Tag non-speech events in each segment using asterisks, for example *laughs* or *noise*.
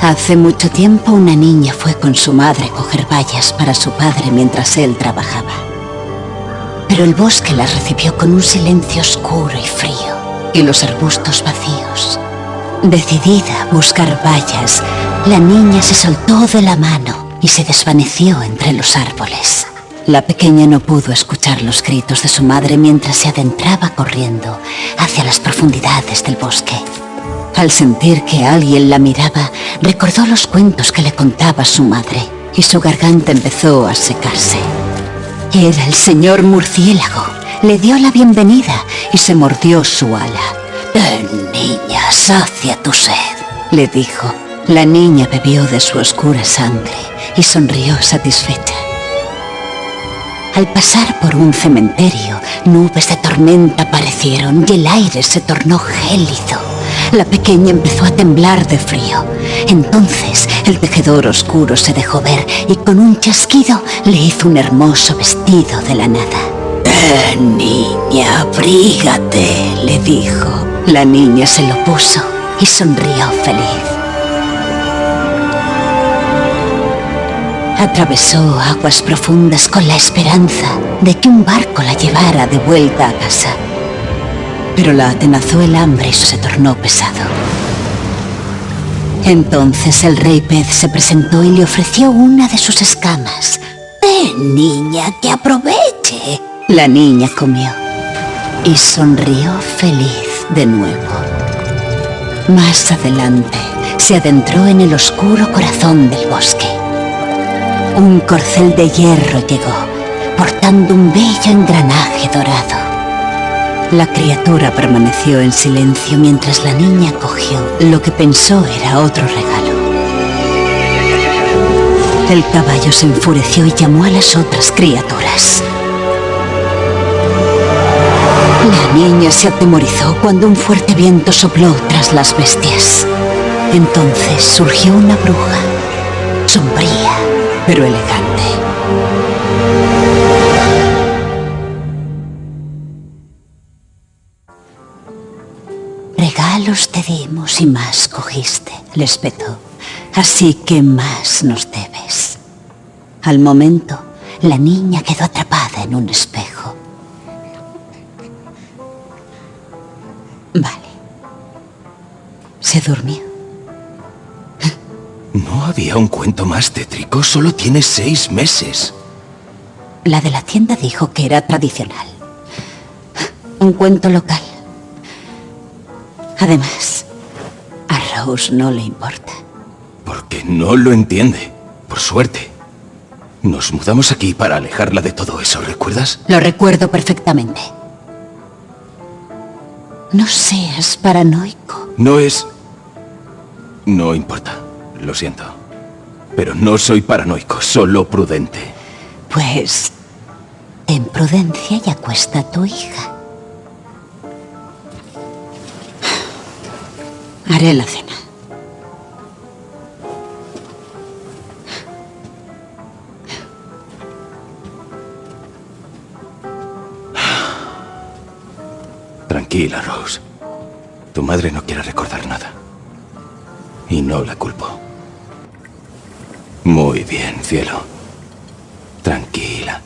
Hace mucho tiempo una niña fue con su madre a coger bayas para su padre mientras él trabajaba. Pero el bosque las recibió con un silencio oscuro y frío, y los arbustos vacíos. Decidida a buscar bayas, la niña se soltó de la mano y se desvaneció entre los árboles. La pequeña no pudo escuchar los gritos de su madre mientras se adentraba corriendo hacia las profundidades del bosque. Al sentir que alguien la miraba, recordó los cuentos que le contaba su madre y su garganta empezó a secarse. Era el señor murciélago. Le dio la bienvenida y se mordió su ala. Ven, niña, sacia tu sed, le dijo. La niña bebió de su oscura sangre y sonrió satisfecha. Al pasar por un cementerio, nubes de tormenta aparecieron y el aire se tornó gélido. La pequeña empezó a temblar de frío. Entonces el tejedor oscuro se dejó ver y con un chasquido le hizo un hermoso vestido de la nada. Eh, niña, abrígate, le dijo. La niña se lo puso y sonrió feliz. Atravesó aguas profundas con la esperanza de que un barco la llevara de vuelta a casa. Pero la atenazó el hambre y se tornó pesado. Entonces el rey pez se presentó y le ofreció una de sus escamas. ¡Ven, niña, que aproveche! La niña comió y sonrió feliz de nuevo. Más adelante, se adentró en el oscuro corazón del bosque. Un corcel de hierro llegó, portando un bello engranaje dorado. La criatura permaneció en silencio mientras la niña cogió lo que pensó era otro regalo. El caballo se enfureció y llamó a las otras criaturas. La niña se atemorizó cuando un fuerte viento sopló tras las bestias. Entonces surgió una bruja, sombría, pero elegante. Regalos te dimos y más cogiste, les petó. Así que más nos debes. Al momento, la niña quedó atrapada en un espejo. Vale. Se durmió. ¿No había un cuento más tétrico? Solo tiene seis meses. La de la tienda dijo que era tradicional. Un cuento local. Además, a Rose no le importa. Porque no lo entiende. Por suerte. Nos mudamos aquí para alejarla de todo eso, ¿recuerdas? Lo recuerdo perfectamente. No seas paranoico. No es... No importa. Lo siento. Pero no soy paranoico, solo prudente. Pues... Ten prudencia y acuesta a tu hija. Haré la cena. Tranquila, Rose. Tu madre no quiere recordar nada. Y no la culpo. Muy bien, cielo. Tranquila.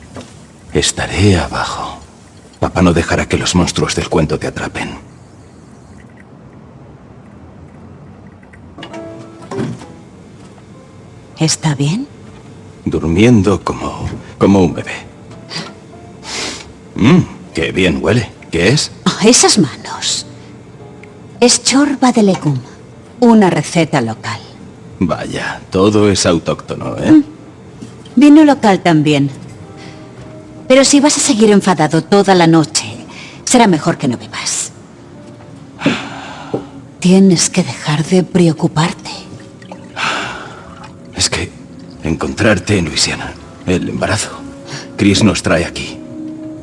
Estaré abajo. Papá no dejará que los monstruos del cuento te atrapen. ¿Está bien? Durmiendo como... como un bebé. Mmm, qué bien huele. ¿Qué es? Oh, esas manos. Es chorba de legum. Una receta local. Vaya, todo es autóctono, ¿eh? Mm. Vino local también. Pero si vas a seguir enfadado toda la noche, será mejor que no bebas. Tienes que dejar de preocuparte. Es que encontrarte en Luisiana, el embarazo. Chris nos trae aquí.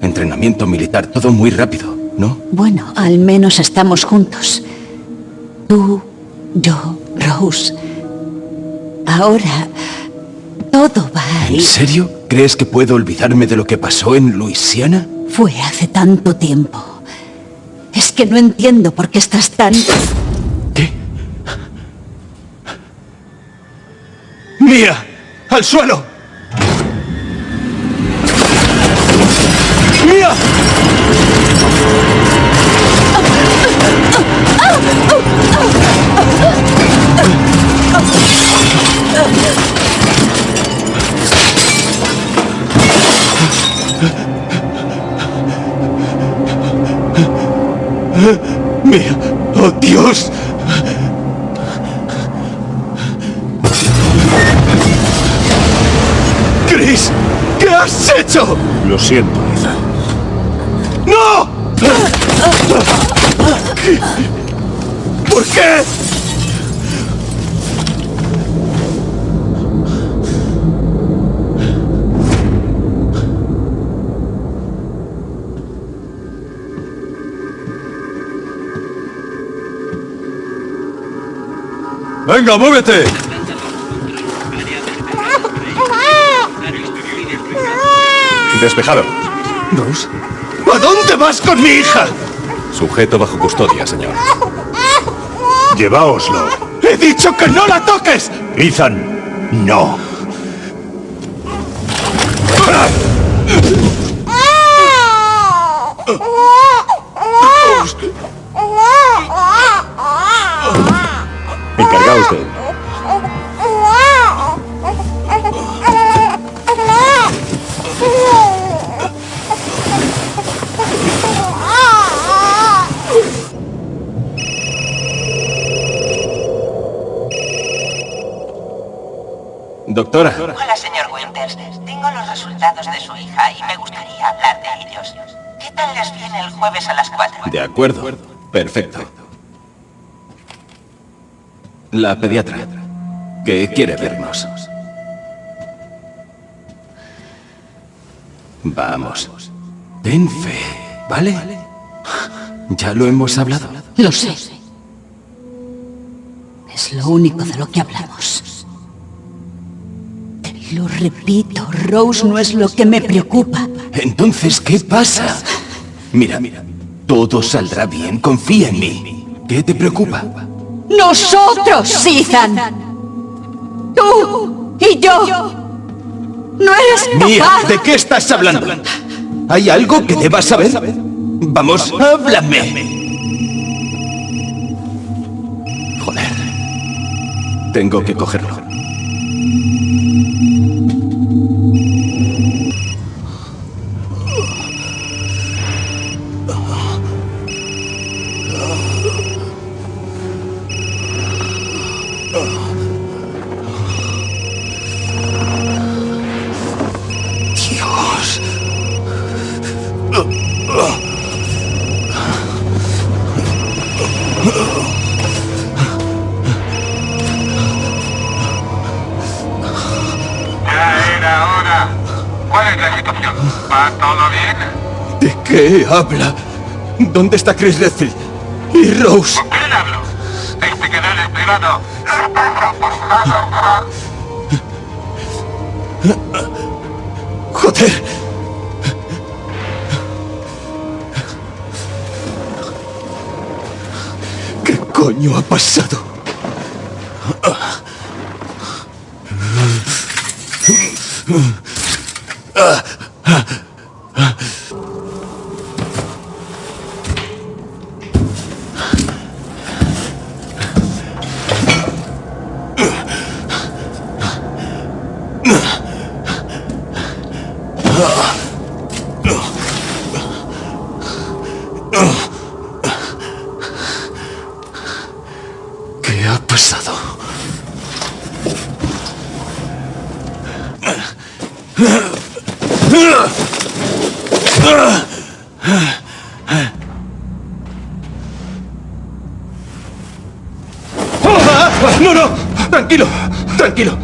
Entrenamiento militar, todo muy rápido, ¿no? Bueno, al menos estamos juntos. Tú, yo, Rose. Ahora, todo va a ir... ¿En serio? ¿Crees que puedo olvidarme de lo que pasó en Luisiana? Fue hace tanto tiempo. Es que no entiendo por qué estás tan... ¿Qué? ¡Mía! ¡Al suelo! ¡Mía! *laughs* ¡Mía! ¡Oh, Dios! ¡Chris! ¿Qué has hecho? Lo siento, Ethan. ¡No! ¿Por qué? ¡Venga, muévete! Despejado. Rose, ¿a dónde vas con mi hija? Sujeto bajo custodia, señor. Lleváoslo. ¡He dicho que no la toques! Ethan, no. Encargaos Doctora, Hola, señor Winters. Tengo los resultados de su hija y me gustaría hablar de ellos. ¿Qué tal les viene el jueves a las 4? de acuerdo. Perfecto. La pediatra, que quiere vernos. Vamos. Ten fe, ¿vale? Ya lo hemos hablado. Lo sé. Es lo único de lo que hablamos. Lo repito, Rose no es lo que me preocupa. Entonces, ¿qué pasa? Mira, mira. Todo saldrá bien, confía en mí. ¿Qué te preocupa? ¡Nosotros, Ethan! ¡Tú y yo! ¡No eres Mía, capaz! ¿de qué estás hablando? ¿Hay algo que debas saber? Vamos, háblame. Joder. Tengo que cogerlo. Qué habla? ¿Dónde está Chris Redfield? ¿Y Rose? ¿Con quién hablo? Este canal es privado. ¡Joder! ¿Qué coño ha pasado? ¡No, no! Tranquilo, tranquilo.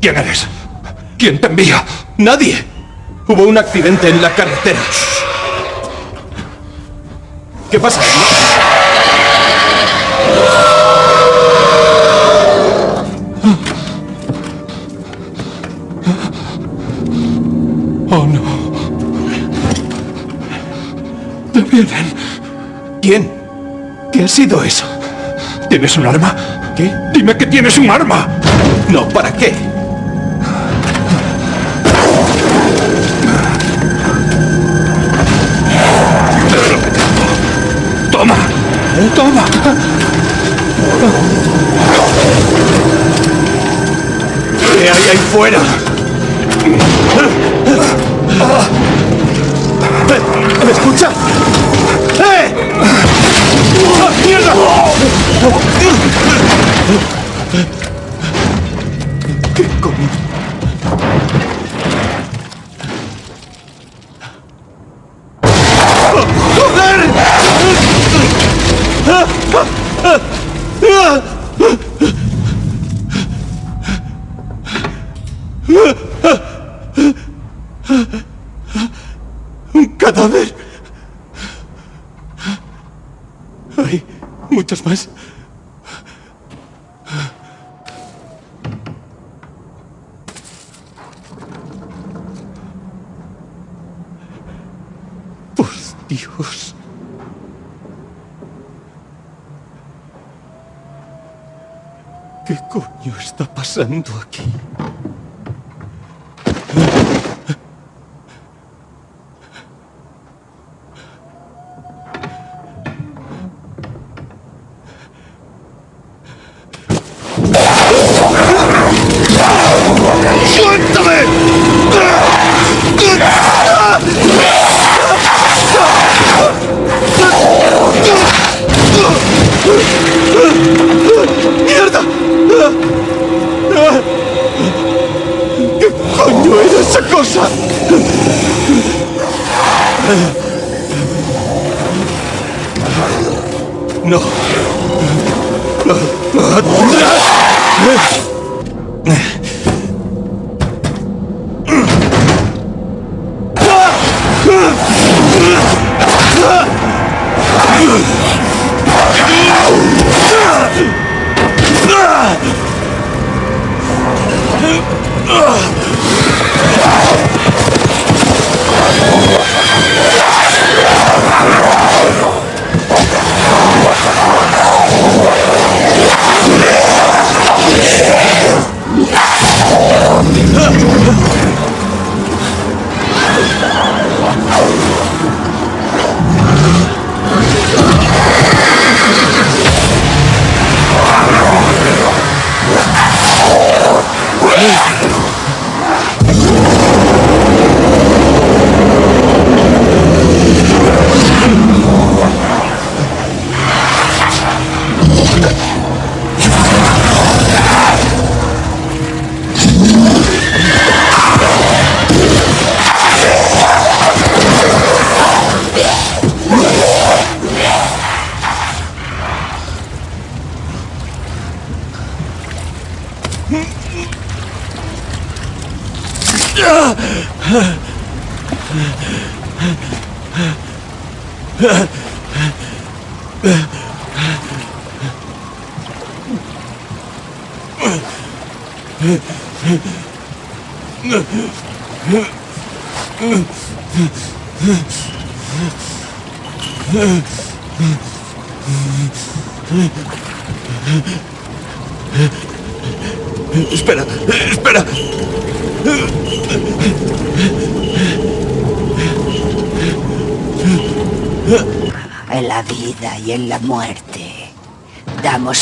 ¿Quién eres? ¿Quién te envía? Nadie. Hubo un accidente en la carretera. ¿Qué pasa? Vienen? ¿Quién? ¿Qué ha sido eso? ¿Tienes un arma? ¿Qué? Dime que tienes un arma. No, ¿para qué? Toma. Toma. ¿Qué hay ahí fuera? ¿Me escucha? ¡Eh! ¡Ah, ¡Mierda!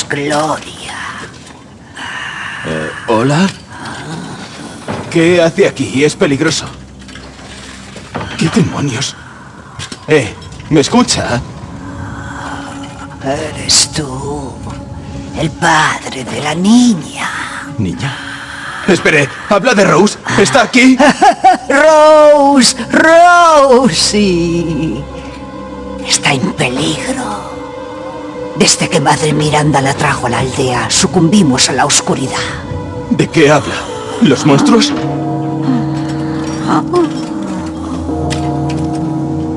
Gloria. ¿Hola? ¿Qué hace aquí? Es peligroso. ¿Qué demonios? Eh, ¿me escucha? Eres tú, el padre de la niña. Niña. Espere, ¿habla de Rose? ¿Está aquí? *laughs* Rose, Rosie. Está en peligro. Desde que Madre Miranda la trajo a la aldea, sucumbimos a la oscuridad. ¿De qué habla? ¿Los monstruos?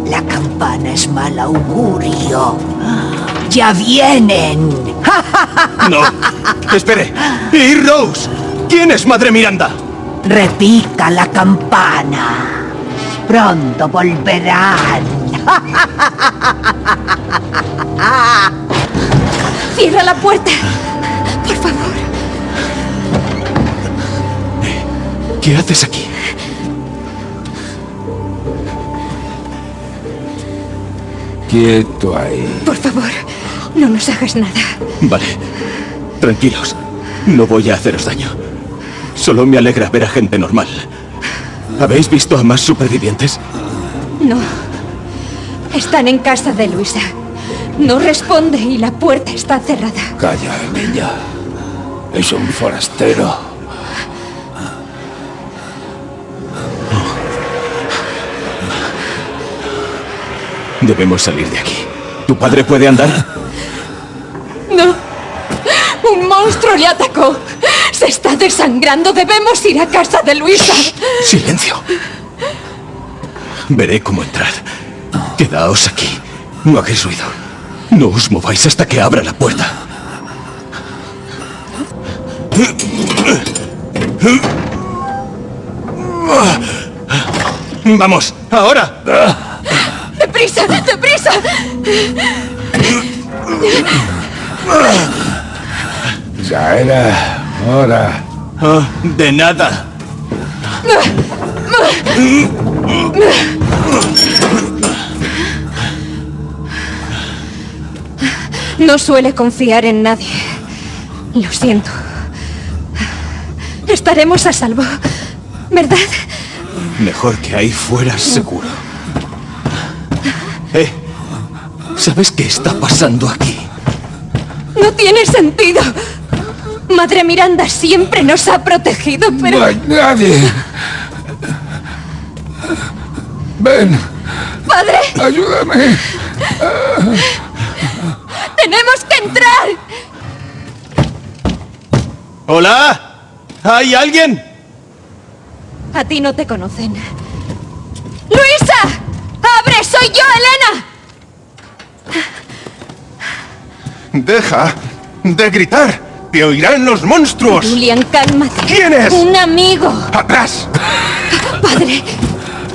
La campana es mal augurio. ¡Ya vienen! No. Espere. ¿Y Rose? ¿Quién es Madre Miranda? Repica la campana. Pronto volverán. *laughs* Cierra la puerta. Por favor. ¿Qué haces aquí? Quieto ahí. Por favor. No nos hagas nada. Vale. Tranquilos. No voy a haceros daño. Solo me alegra ver a gente normal. ¿Habéis visto a más supervivientes? No. Están en casa de Luisa. No responde y la puerta está cerrada. Calla, niña. Es un forastero. Debemos salir de aquí. ¿Tu padre puede andar? No. Un monstruo le atacó. Se está desangrando. Debemos ir a casa de Luisa. Silencio. Veré cómo entrar. Quedaos aquí. No hagáis ruido. No os mováis hasta que abra la puerta. ¡Vamos! ¡Ahora! ¡Deprisa! ¡Deprisa! Ya era hora. Ah, de nada. No suele confiar en nadie. Lo siento. Estaremos a salvo. ¿Verdad? Mejor que ahí fuera seguro. Eh, ¿sabes qué está pasando aquí? No tiene sentido. Madre Miranda siempre nos ha protegido, pero... No hay nadie. Ven, ¡Padre! ayúdame. ¡Tenemos que entrar! ¿Hola? ¿Hay alguien? A ti no te conocen. ¡Luisa! ¡Abre! ¡Soy yo, Elena! Deja de gritar. Te oirán los monstruos. Julian, cálmate. ¿Quién es? Un amigo. ¡Atrás! Padre.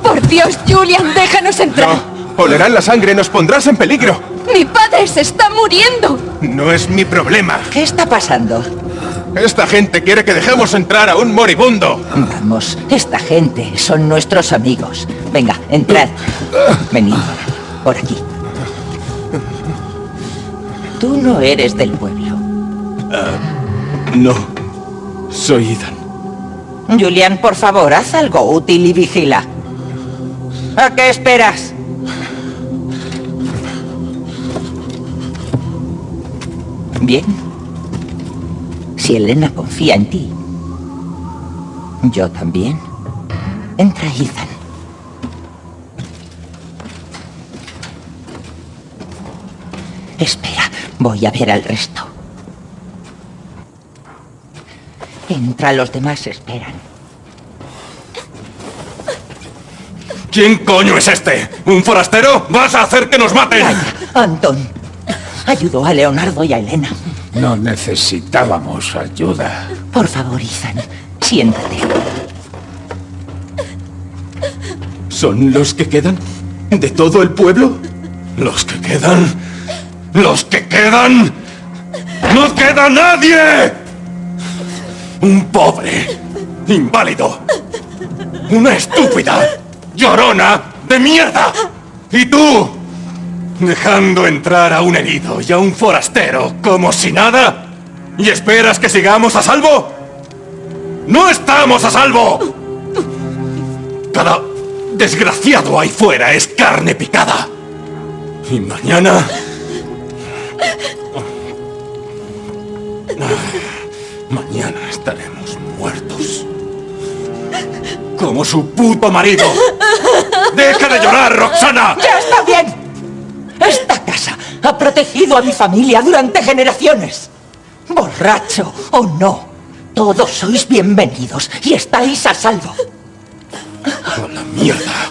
Por Dios, Julian, déjanos entrar. No. Olerán la sangre. Nos pondrás en peligro. Mi padre se está muriendo. No es mi problema. ¿Qué está pasando? Esta gente quiere que dejemos entrar a un moribundo. Vamos, esta gente son nuestros amigos. Venga, entrad. Venid, por aquí. Tú no eres del pueblo. No. Soy Ethan. Julian, por favor, haz algo útil y vigila. ¿A qué esperas? Bien. Si Elena confía en ti, yo también. Entra, Ethan. Espera, voy a ver al resto. Entra, los demás esperan. ¿Quién coño es este? ¿Un forastero? ¿Vas a hacer que nos maten? Calla, Anton. Ayudó a Leonardo y a Elena. No necesitábamos ayuda. Por favor, Ethan, siéntate. ¿Son los que quedan? ¿De todo el pueblo? ¿Los que quedan? ¿Los que quedan? ¡No queda nadie! Un pobre, inválido, una estúpida, llorona de mierda. ¿Y tú? Dejando entrar a un herido y a un forastero como si nada. ¿Y esperas que sigamos a salvo? ¡No estamos a salvo! Cada desgraciado ahí fuera es carne picada. Y mañana... Mañana estaremos muertos. Como su puto marido. ¡Deja de llorar, Roxana! ¡Ya está bien! Esta casa ha protegido a mi familia durante generaciones. Borracho o no, todos sois bienvenidos y estáis a salvo. ¡A la mierda!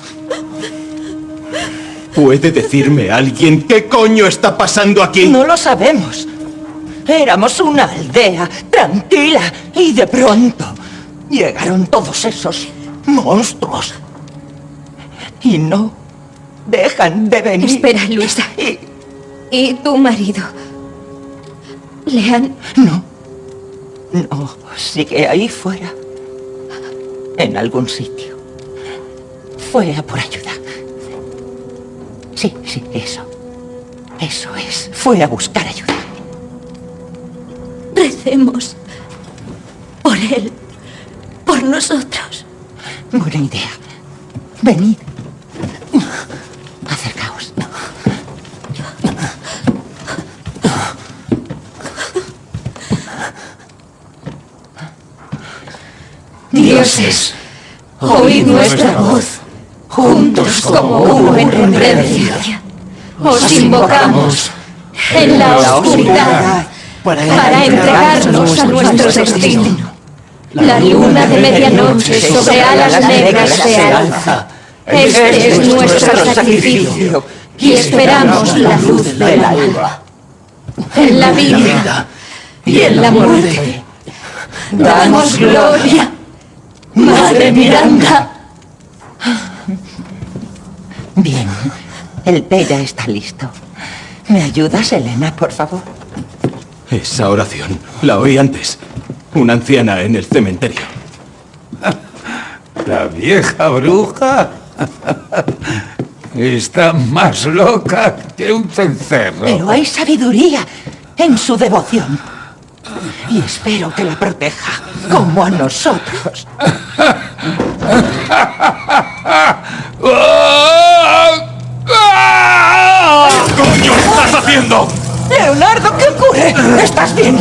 ¿Puede decirme alguien qué coño está pasando aquí? No lo sabemos. Éramos una aldea tranquila y de pronto llegaron todos esos monstruos. Y no dejan de venir. Espera, Luisa. Y ¿Y tu marido? ¿Le han...? no, no, sigue ahí fuera, en algún sitio. Fue a por ayuda. Sí, sí, eso. Eso es. Fue a buscar ayuda. Recemos por él, por nosotros. Buena idea. Venid. Dioses, oíd nuestra voz, juntos como uno en reverencia. Os invocamos en la oscuridad para entregarnos a nuestro destino. La luna de medianoche sobre alas negras se alza. Este es nuestro sacrificio y esperamos la luz del alba. En la vida y en la muerte. Damos gloria, Madre Miranda. Bien. El té ya está listo. ¿Me ayudas, Elena, por favor? Esa oración la oí antes. Una anciana en el cementerio. La vieja bruja está más loca que un cencerro. Pero hay sabiduría en su devoción. Y espero que la proteja, como a nosotros. ¿Qué coño estás haciendo? Leonardo, ¿qué ocurre? ¿Estás bien?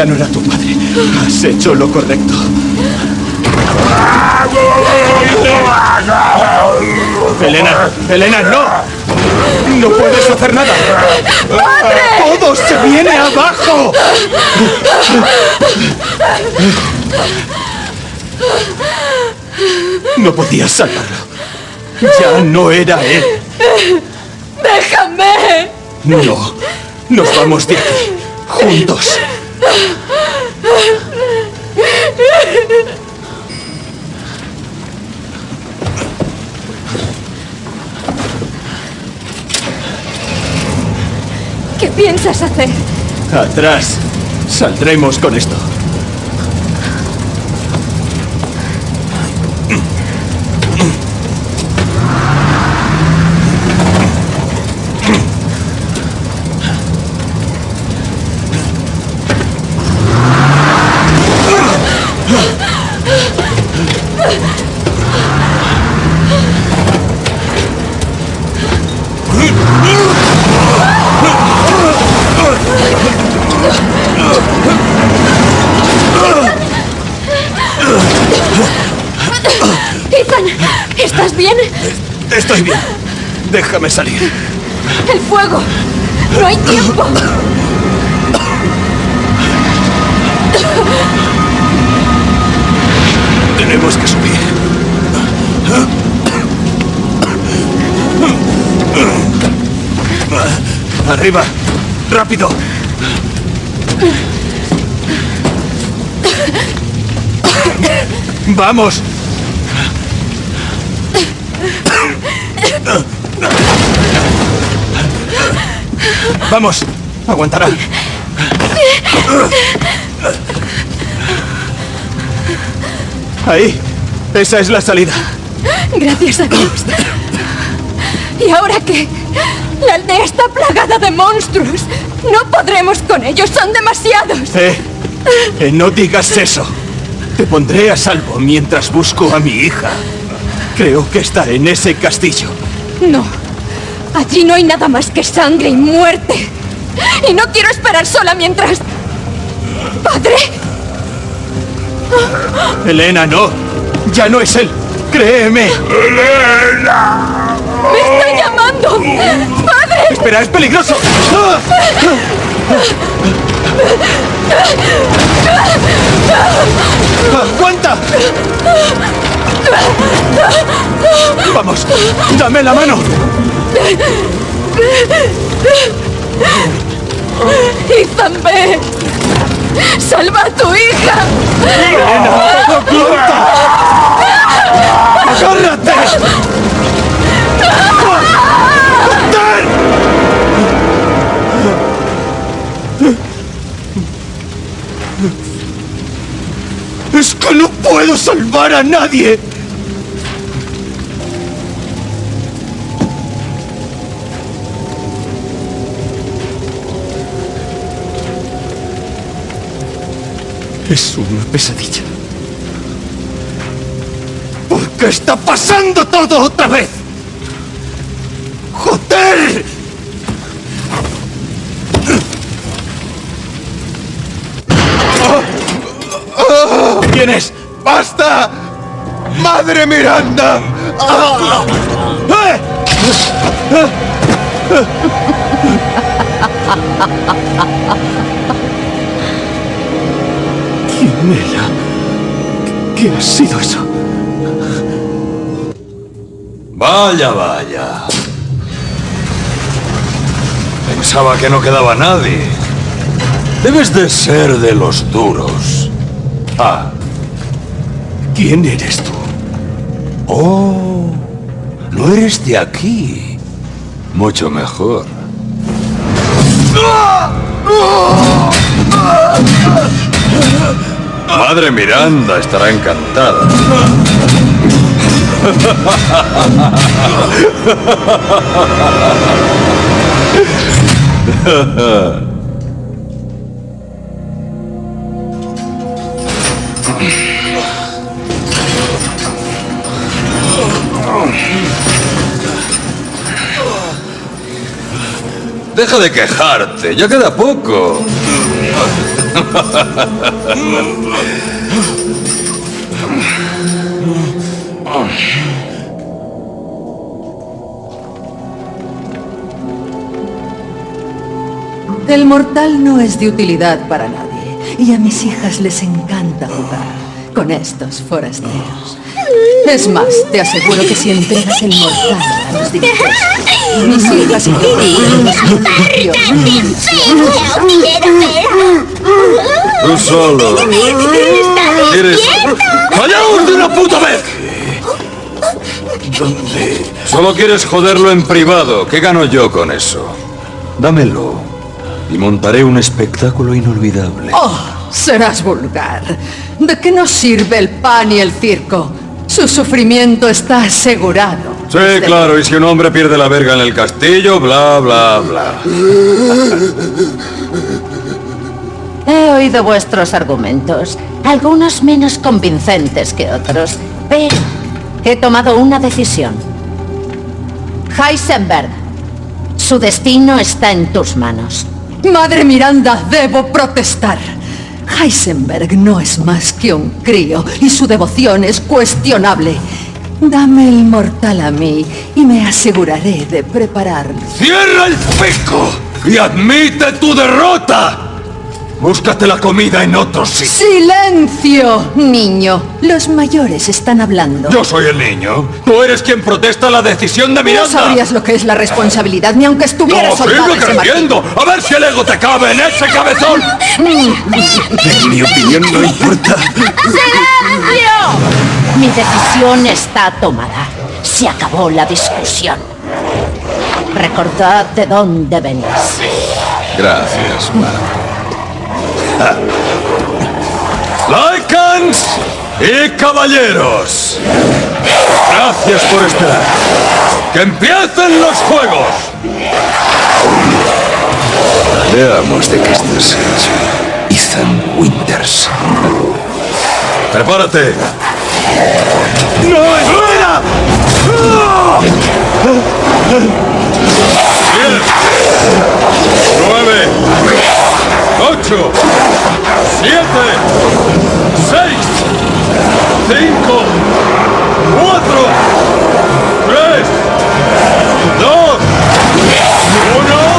Ya no era tu padre. Has hecho lo correcto. Elena, Elena, no. No puedes hacer nada. Todo se viene abajo. No podías salvarlo. Ya no era él. ¡Déjame! No, nos vamos de aquí, juntos. ¿Qué Atrás. Saldremos con esto. Bien. Déjame salir. ¡El fuego! ¡No hay tiempo! Tenemos que subir. Arriba. Rápido. Vamos. Vamos. Aguantará. Ahí. Esa es la salida. Gracias a Dios. ¿Y ahora qué? La aldea está plagada de monstruos. No podremos con ellos, son demasiados. Eh, eh, no digas eso. Te pondré a salvo mientras busco a mi hija. Creo que está en ese castillo. No. Allí no hay nada más que sangre y muerte. Y no quiero esperar sola mientras... ¿Padre? Elena, no. Ya no es él. Créeme. ¡Elena! ¡Me está llamando! ¡Padre! Espera, es peligroso. ¡Aguanta! Vamos, dame la mano. ¡Ethan, ve! ¡Salva a tu hija! ¡Elena! ¡Agárrate! ¡Es que no puedo salvar a nadie! Es una pesadilla. ¿Por qué está pasando todo otra vez? ¡Joder! ¿Quién es? ¡Basta! ¡Madre Miranda! ¡Ah! ¡Eh! ¿Quién era? ¿Qué ha sido eso? Vaya, vaya. Pensaba que no quedaba nadie. Debes de ser de los duros. Ah, ¿Quién eres tú? oh, no eres de aquí. Mucho mejor. Madre Miranda estará encantada. Deja de quejarte, ya queda poco. El mortal no es de utilidad para nadie. Y a mis hijas les encanta jugar con estos forasteros. Es más, te aseguro que si entregas el mortal a los dirigentes, mis hijas y yo Tú solo. ¿Quieres? ¡Callaos de una puta vez! ¿Dónde? Solo quieres joderlo en privado. ¿Qué gano yo con eso? Dámelo. Y montaré un espectáculo inolvidable. Oh, serás vulgar. ¿De qué nos sirve el pan y el circo? Su sufrimiento está asegurado. Sí, Desde- claro, y si un hombre pierde la verga en el castillo, bla, bla, bla. *laughs* He oído vuestros argumentos, algunos menos convincentes que otros, pero he tomado una decisión. Heisenberg, su destino está en tus manos. Madre Miranda, debo protestar. Heisenberg no es más que un crío y su devoción es cuestionable. Dame el mortal a mí y me aseguraré de prepararlo. ¡Cierra el pico! ¡Y admite tu derrota! Búscate la comida en otro sitio. ¡Silencio, niño! Los mayores están hablando. Yo soy el niño. Tú eres quien protesta la decisión de No Miranda. sabrías lo que es la responsabilidad ni aunque ¡No, estuvieras soldado sigue ese martillo. creciendo! ¡A ver si el ego te cabe en ese cabezón! En mi opinión no importa. Mi decisión está tomada. Se acabó la discusión. Recordad de dónde venís. Gracias, madre. Lycans y caballeros. Gracias por esperar. ¡Que empiecen los juegos! Veamos de qué estás hecho. Ethan Winters. ¡Prepárate! ¡No, espera! ¡Diez! ¡Nueve! ¡Ocho! ¡Siete! ¡Seis! ¡Cinco! ¡Cuatro! ¡Tres! ¡Dos! ¡Uno!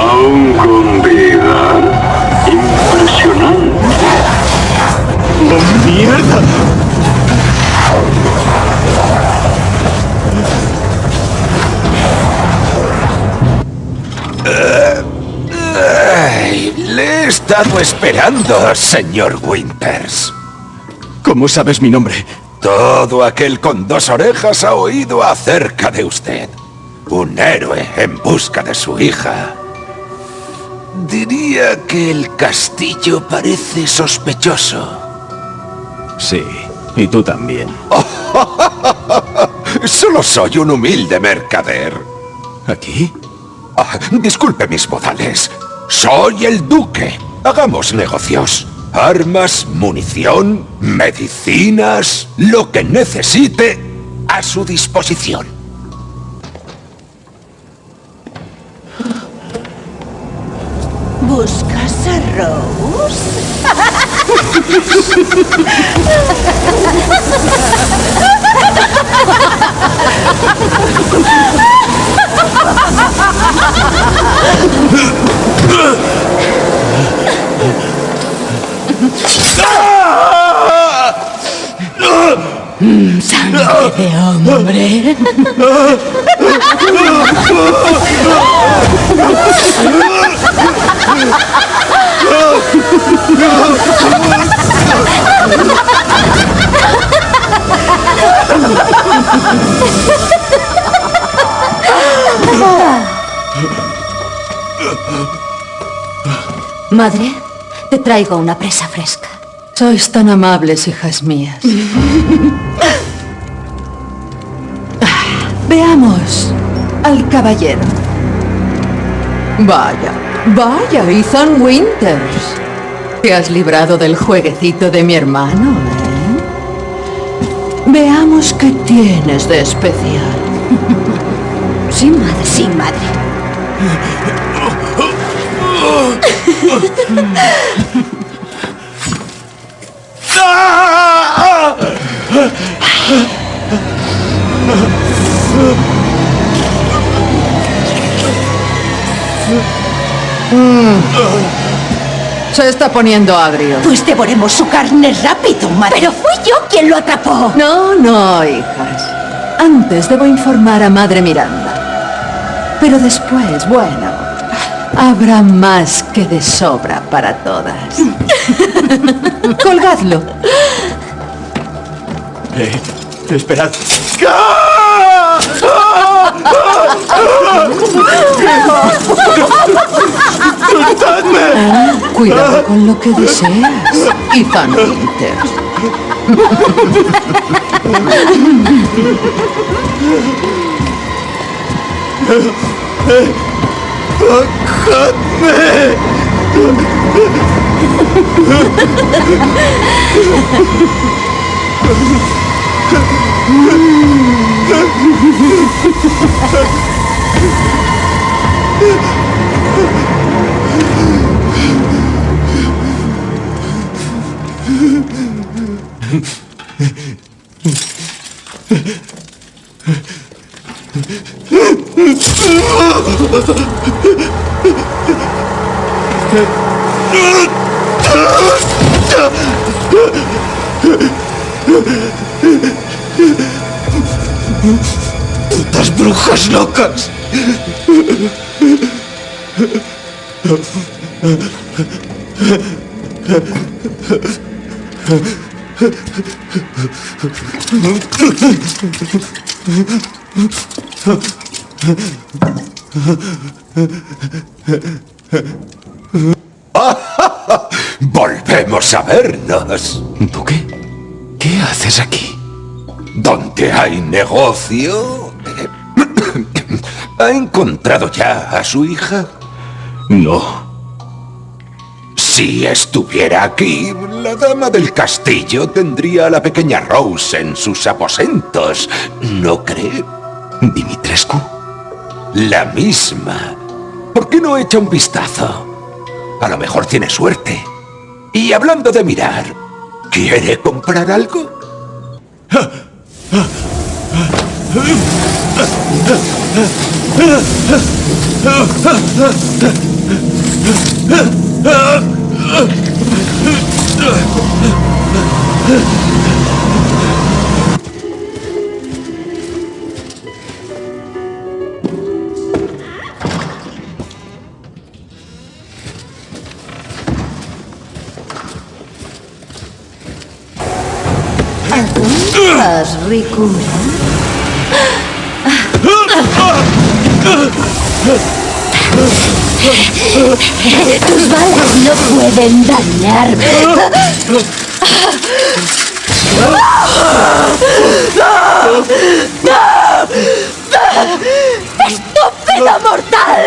Aún con vida. Impresionante. ¡Oh, mierda! Estado esperando, señor Winters. ¿Cómo sabes mi nombre? Todo aquel con dos orejas ha oído acerca de usted. Un héroe en busca de su hija. Diría que el castillo parece sospechoso. Sí, y tú también. *laughs* Solo soy un humilde mercader. ¿Aquí? Ah, disculpe mis modales. Soy el duque. Hagamos negocios. Armas, munición, medicinas, lo que necesite a su disposición. ¿Buscas a Rose? *laughs* Ugh! Sangre de hombre. Madre, te traigo una presa fresca. Sois tan amables, hijas mías. Veamos al caballero. Vaya, vaya, Ethan Winters. Te has librado del jueguecito de mi hermano, ¿eh? Veamos qué tienes de especial. Sí, madre, sí, madre. *laughs* Se está poniendo agrio. Pues devoremos su carne rápido, madre. Pero fui yo quien lo atrapó. No, no, hijas. Antes debo informar a Madre Miranda. Pero después, bueno, habrá más que de sobra para todas. *laughs* *laughs* Colgadlo. Eh, esperad. ¡Ah! ¡Soltadme! *laughs* Cuidado con lo que deseas, Ethan Winter. ¡Cojadme! 으악! ¡Putas brujas locas! Volvemos a vernos. ¿Duque? ¿Qué haces aquí? ¿Dónde hay negocio? *coughs* ¿Ha encontrado ya a su hija? No. Si estuviera aquí, la dama del castillo tendría a la pequeña Rose en sus aposentos, ¿no cree? ¿Dimitrescu? La misma. ¿Por qué no echa un vistazo? A lo mejor tiene suerte. Y hablando de mirar, ¿quiere comprar algo? Tus balas no pueden dañarme. ¡Estúpido mortal!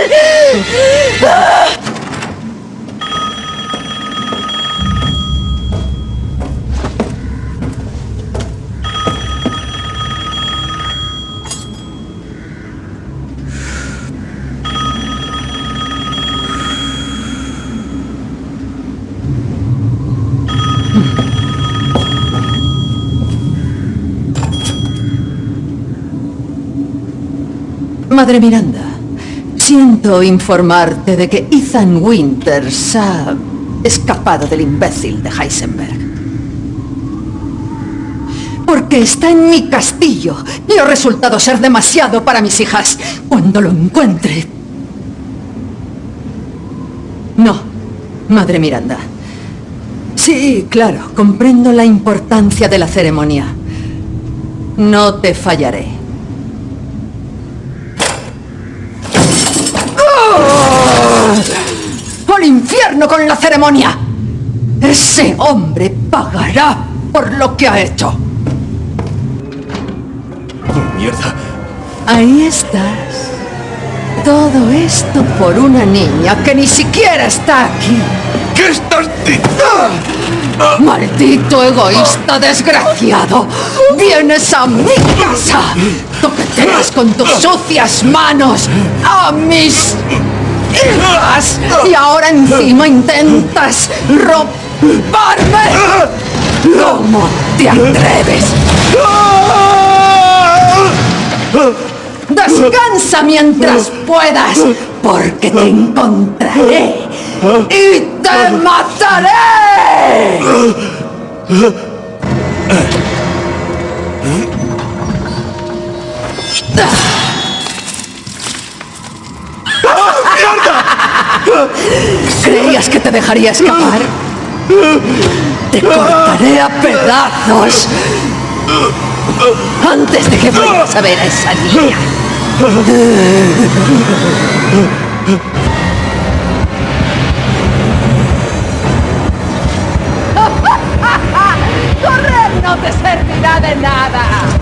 Madre Miranda, siento informarte de que Ethan Winters ha escapado del imbécil de Heisenberg. Porque está en mi castillo y ha resultado ser demasiado para mis hijas. Cuando lo encuentre... No, Madre Miranda. Sí, claro, comprendo la importancia de la ceremonia. No te fallaré. Infierno con la ceremonia! Ese hombre pagará por lo que ha hecho. ¡Mierda! Ahí estás. Todo esto por una niña que ni siquiera está aquí. ¿Qué estás diciendo? ¡Maldito egoísta desgraciado! ¡Vienes a mi casa! ¡Toqueteas con tus sucias manos a mis! ¡Y ahora encima intentas robarme! ¿Cómo te atreves? Descansa mientras puedas, porque te encontraré y te mataré. ¿Creías que te dejaría escapar? Te cortaré a pedazos antes de que vayas a ver a esa niña. *laughs* ¡Correr no te servirá de nada!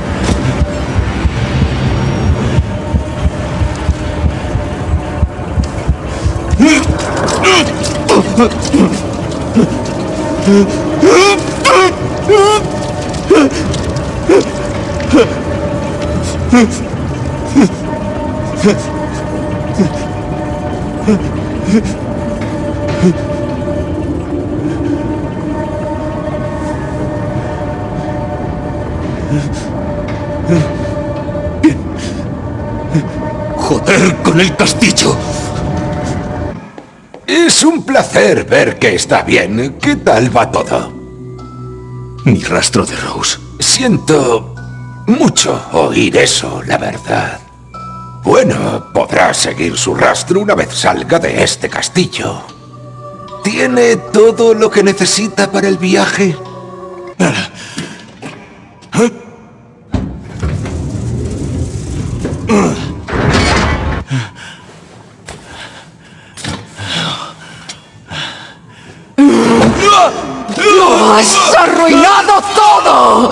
¡Joder con el castillo! Es un placer ver que está bien. ¿Qué tal va todo? Ni rastro de Rose. Siento mucho oír eso, la verdad. Bueno, podrá seguir su rastro una vez salga de este castillo. ¿Tiene todo lo que necesita para el viaje? ¡Has arruinado todo!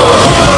Oh!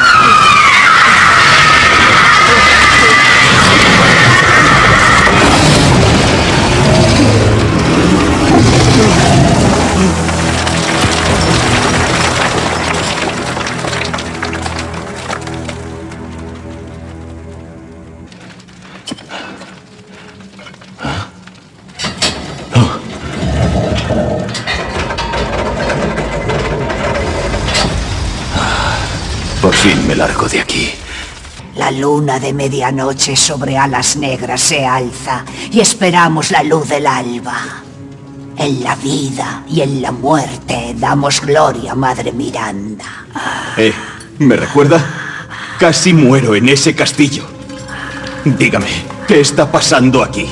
La luna de medianoche sobre alas negras se alza y esperamos la luz del alba. En la vida y en la muerte damos gloria, Madre Miranda. Eh, ¿me recuerda? Casi muero en ese castillo. Dígame, ¿qué está pasando aquí?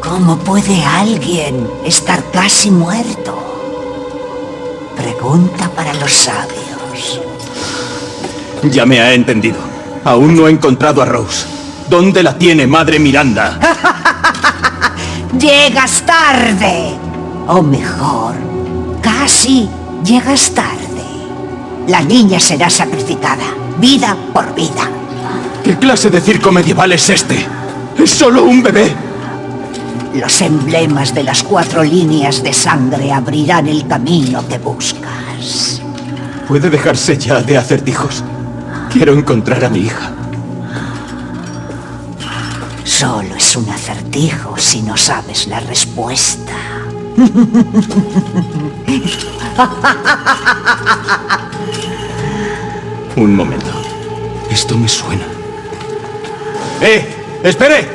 ¿Cómo puede alguien estar casi muerto? Pregunta para los sabios. Ya me ha entendido. Aún no he encontrado a Rose. ¿Dónde la tiene Madre Miranda? *laughs* Llegas tarde. O mejor, casi llegas tarde. La niña será sacrificada, vida por vida. ¿Qué clase de circo medieval es este? ¡Es solo un bebé! Los emblemas de las cuatro líneas de sangre abrirán el camino que buscas. ¿Puede dejarse ya de acertijos? Quiero encontrar a mi hija. Solo es un acertijo si no sabes la respuesta. Un momento. Esto me suena. ¡Eh! ¡Espere!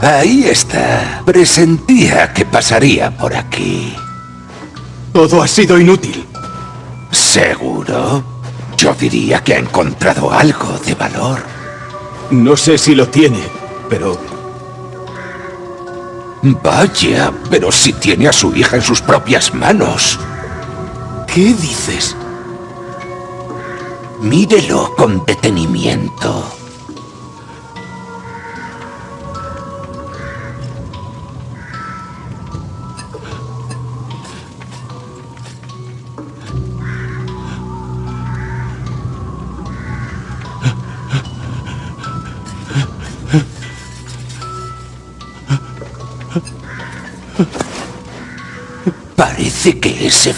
Ahí está. Presentía que pasaría por aquí. Todo ha sido inútil. ¿Seguro? Yo diría que ha encontrado algo de valor. No sé si lo tiene, pero Vaya, pero si tiene a su hija en sus propias manos. ¿qué dices? Mírelo con detenimiento.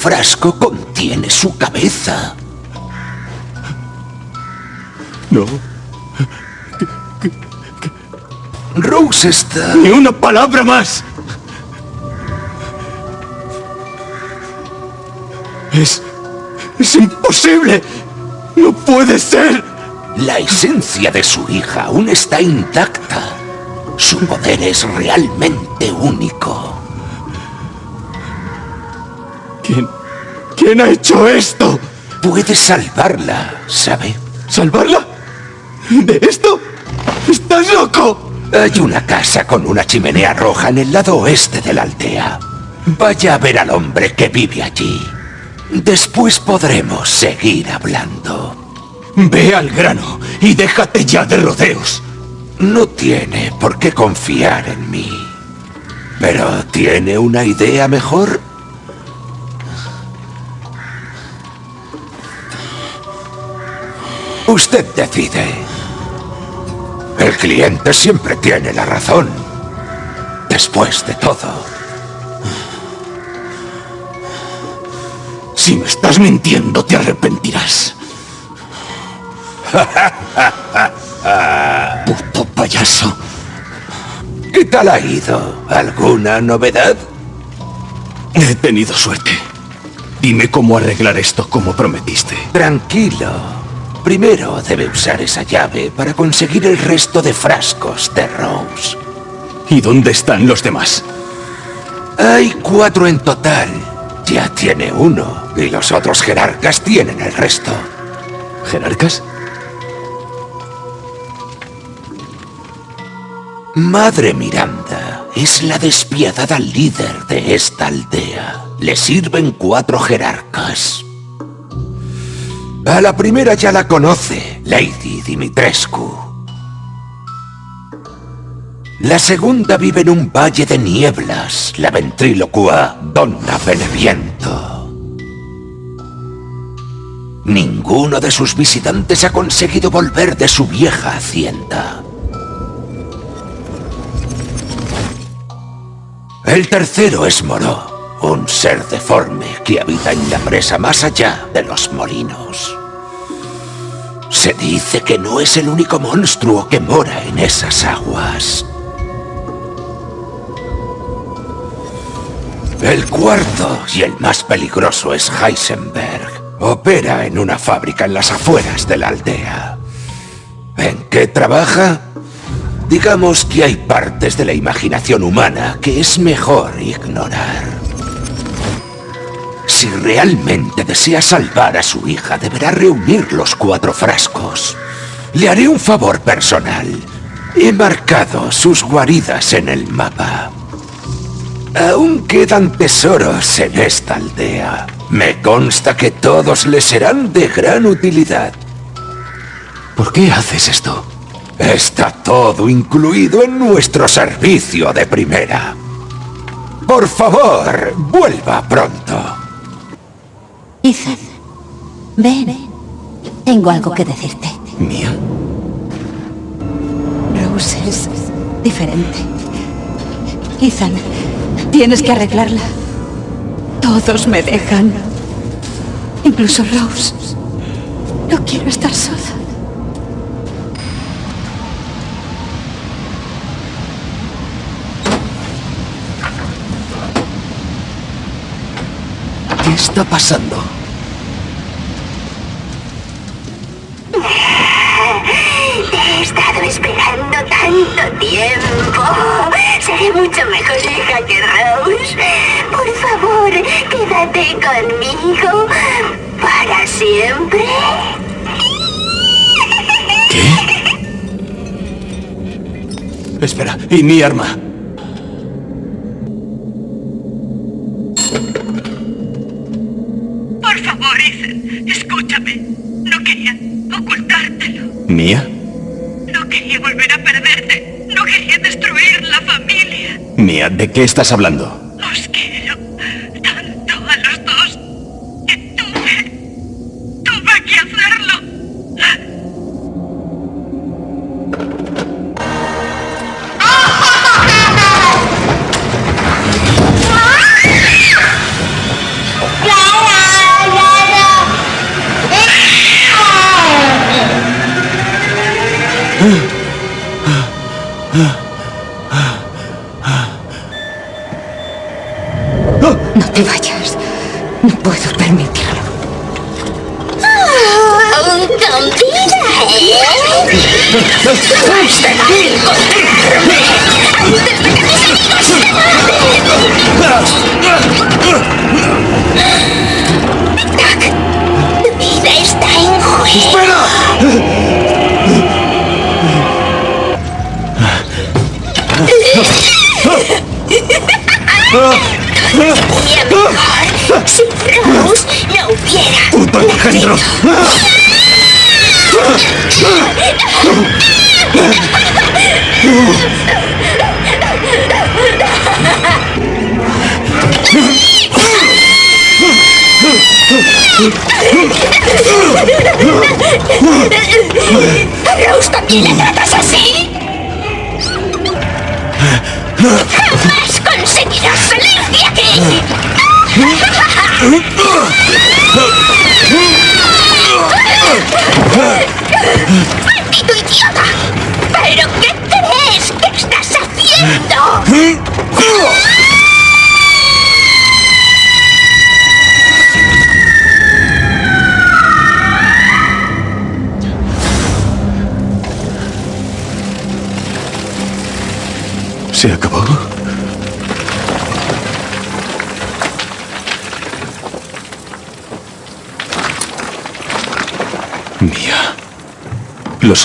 Frasco contiene su cabeza. No. Rose está... Ni una palabra más. Es... Es imposible. No puede ser. La esencia de su hija aún está intacta. Su poder es realmente único. ¿Quién... ¿Quién ha hecho esto? Puede salvarla, ¿sabe? ¿Salvarla? ¿De esto? ¡Estás loco! Hay una casa con una chimenea roja en el lado oeste de la aldea. Vaya a ver al hombre que vive allí. Después podremos seguir hablando. Ve al grano y déjate ya de rodeos. No tiene por qué confiar en mí. Pero ¿tiene una idea mejor? Usted decide. El cliente siempre tiene la razón. Después de todo. Si me estás mintiendo, te arrepentirás. *laughs* Puto payaso. ¿Qué tal ha ido? ¿Alguna novedad? He tenido suerte. Dime cómo arreglar esto como prometiste. Tranquilo. Primero debe usar esa llave para conseguir el resto de frascos de Rose. ¿Y dónde están los demás? Hay cuatro en total. Ya tiene uno. Y los otros jerarcas tienen el resto. ¿Jerarcas? Madre Miranda es la despiadada líder de esta aldea. Le sirven cuatro jerarcas. A la primera ya la conoce, Lady Dimitrescu. La segunda vive en un valle de nieblas, la ventrílocua Donna Beneviento. Ninguno de sus visitantes ha conseguido volver de su vieja hacienda. El tercero es Moró, un ser deforme que habita en la presa más allá de los molinos. Se dice que no es el único monstruo que mora en esas aguas. El cuarto y el más peligroso es Heisenberg. Opera en una fábrica en las afueras de la aldea. ¿En qué trabaja? Digamos que hay partes de la imaginación humana que es mejor ignorar. Si realmente desea salvar a su hija, deberá reunir los cuatro frascos. Le haré un favor personal. He marcado sus guaridas en el mapa. Aún quedan tesoros en esta aldea. Me consta que todos le serán de gran utilidad. ¿Por qué haces esto? Está todo incluido en nuestro servicio de primera. Por favor, vuelva pronto. Ethan, ven. Tengo algo que decirte. ¿Mía? Rose es diferente. Ethan, tienes que arreglarla. Todos me dejan. Incluso Rose. No quiero estar sola. Está pasando? Te he estado esperando tanto tiempo. Seré mucho mejor hija que Rose. Por favor, quédate conmigo para siempre. Espera, ¿y mi arma? Por favor, Ethan, escúchame. No quería ocultártelo. ¿Mía? No quería volver a perderte. No quería destruir la familia. Mía, ¿de qué estás hablando?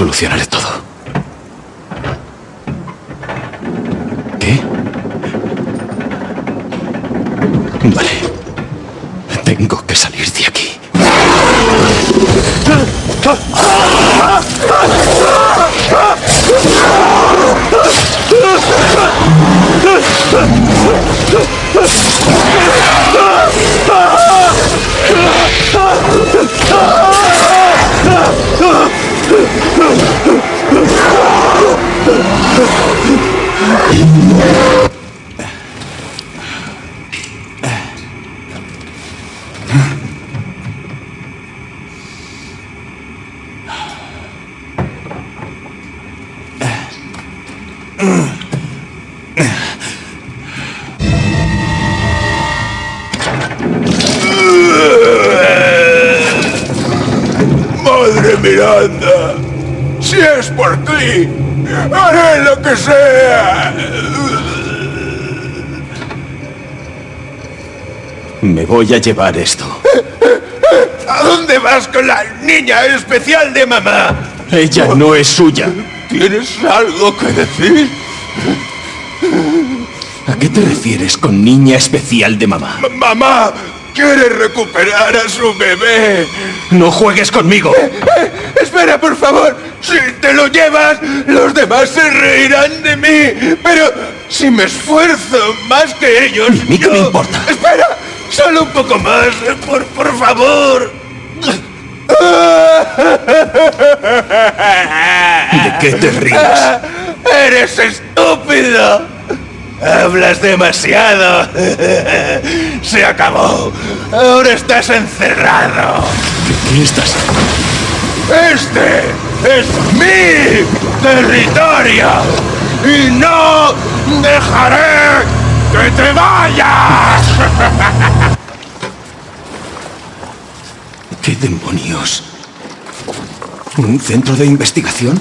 Lo solucionaré sea. Me voy a llevar esto. ¿A dónde vas con la niña especial de mamá? Ella no es suya. ¿Tienes algo que decir? ¿A qué te refieres con niña especial de mamá? M- mamá quiere recuperar a su bebé. No juegues conmigo. Espera, por favor. Si te lo llevas, los demás se reirán de mí. Pero si me esfuerzo más que ellos... ¿A mí qué me yo- importa? Espera, solo un poco más, por, por favor. ¿De qué te ríes? *laughs* ¡Eres estúpido! Hablas demasiado. *laughs* Se acabó. Ahora estás encerrado. ¿Qué, estás? Este es mi territorio y no dejaré que te vayas. *laughs* ¿Qué demonios? ¿Un centro de investigación?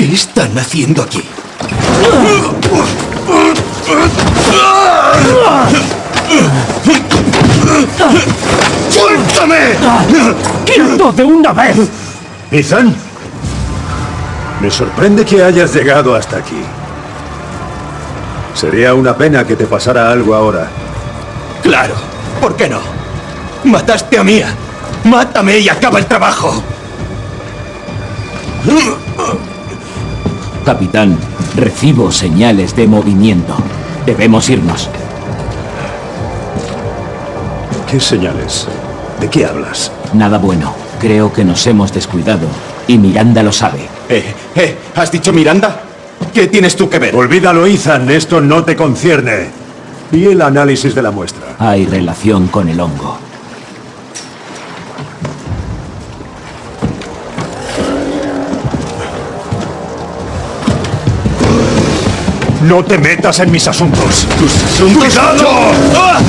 ¿Qué están haciendo aquí? ¡Suéltame! ¡Quieto de una vez! Ethan, me sorprende que hayas llegado hasta aquí. Sería una pena que te pasara algo ahora. Claro, ¿por qué no? Mataste a Mía. Mátame y acaba el trabajo. Capitán, recibo señales de movimiento. Debemos irnos. ¿Qué señales? ¿De qué hablas? Nada bueno. Creo que nos hemos descuidado. Y Miranda lo sabe. Eh, eh, ¿has dicho Miranda? ¿Qué tienes tú que ver? Olvídalo, Ethan, esto no te concierne. Y el análisis de la muestra. Hay relación con el hongo. No te metas en mis asuntos. ¡Tus asuntos! ¡Cuidado! ¡Ah!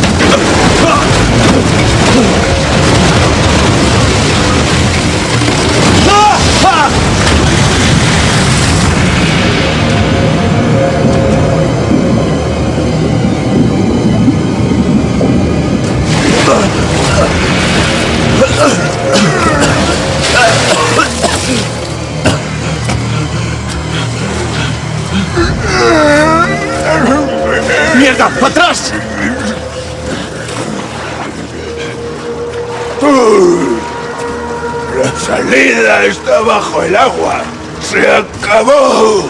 Bajo el agua. ¡Se acabó!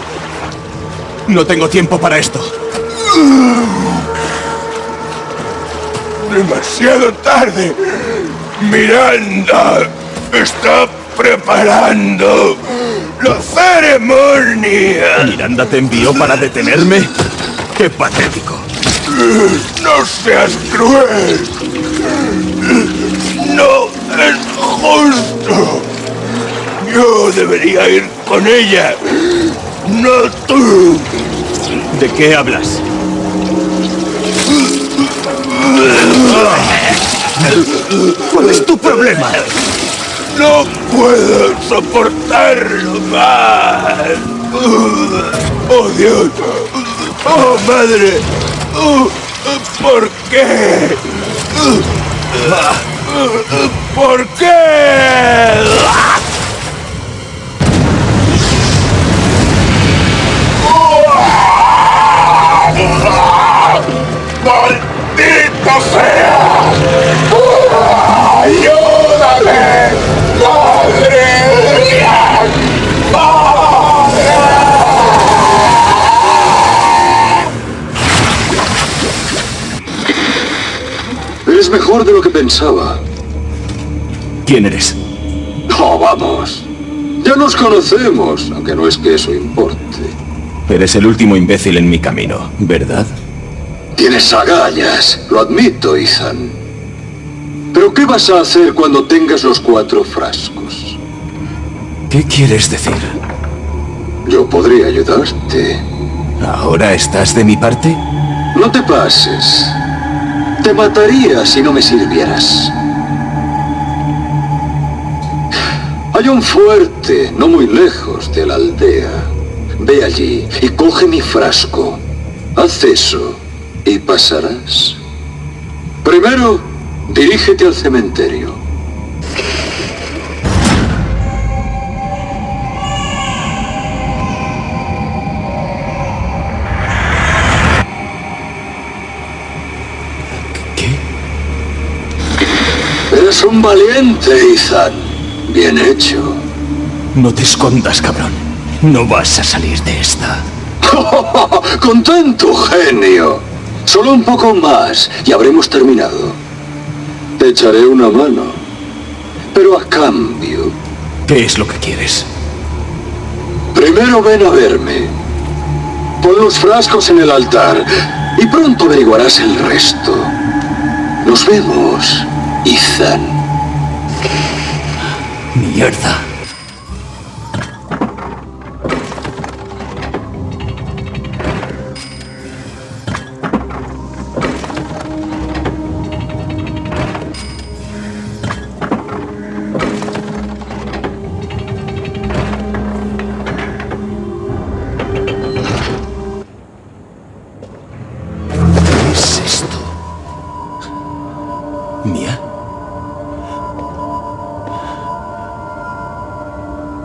No tengo tiempo para esto. Demasiado tarde. Miranda está preparando la ceremonia. ¿Miranda te envió para detenerme? ¡Qué patético! No seas cruel. No es justo. Yo debería ir con ella. No tú. ¿De qué hablas? ¿Cuál es tu problema? No puedo soportarlo más. Oh Dios. Oh madre. Oh, ¿Por qué? ¿Por qué? ¡Maldito sea! ¡Ayúdame! ¡Madre mía! Eres mejor de lo que pensaba. ¿Quién eres? Oh, vamos. Ya nos conocemos, aunque no es que eso importe. Eres el último imbécil en mi camino, ¿verdad? Tienes agallas, lo admito, Ethan. Pero ¿qué vas a hacer cuando tengas los cuatro frascos? ¿Qué quieres decir? Yo podría ayudarte. ¿Ahora estás de mi parte? No te pases. Te mataría si no me sirvieras. Hay un fuerte, no muy lejos de la aldea. Ve allí y coge mi frasco. Haz eso y pasarás. Primero, dirígete al cementerio. Eres un valiente, Ethan. Bien hecho. No te escondas, cabrón. No vas a salir de esta. *laughs* ¡Contento, genio! Solo un poco más y habremos terminado. Te echaré una mano. Pero a cambio... ¿Qué es lo que quieres? Primero ven a verme. Pon los frascos en el altar y pronto averiguarás el resto. Nos vemos, Ethan. Mierda.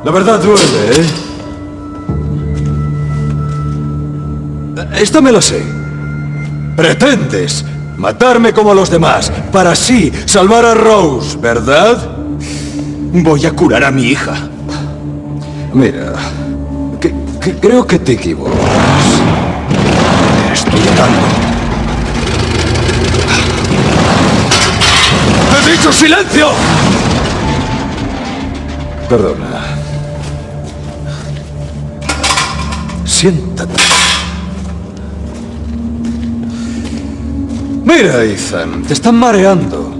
La verdad duele, ¿eh? Esta me la sé. Pretendes matarme como los demás para así salvar a Rose, ¿verdad? Voy a curar a mi hija. Mira, creo que te equivocas. Estoy dando. ¡He dicho silencio! Perdona. Siéntate. Mira, Ethan, te están mareando.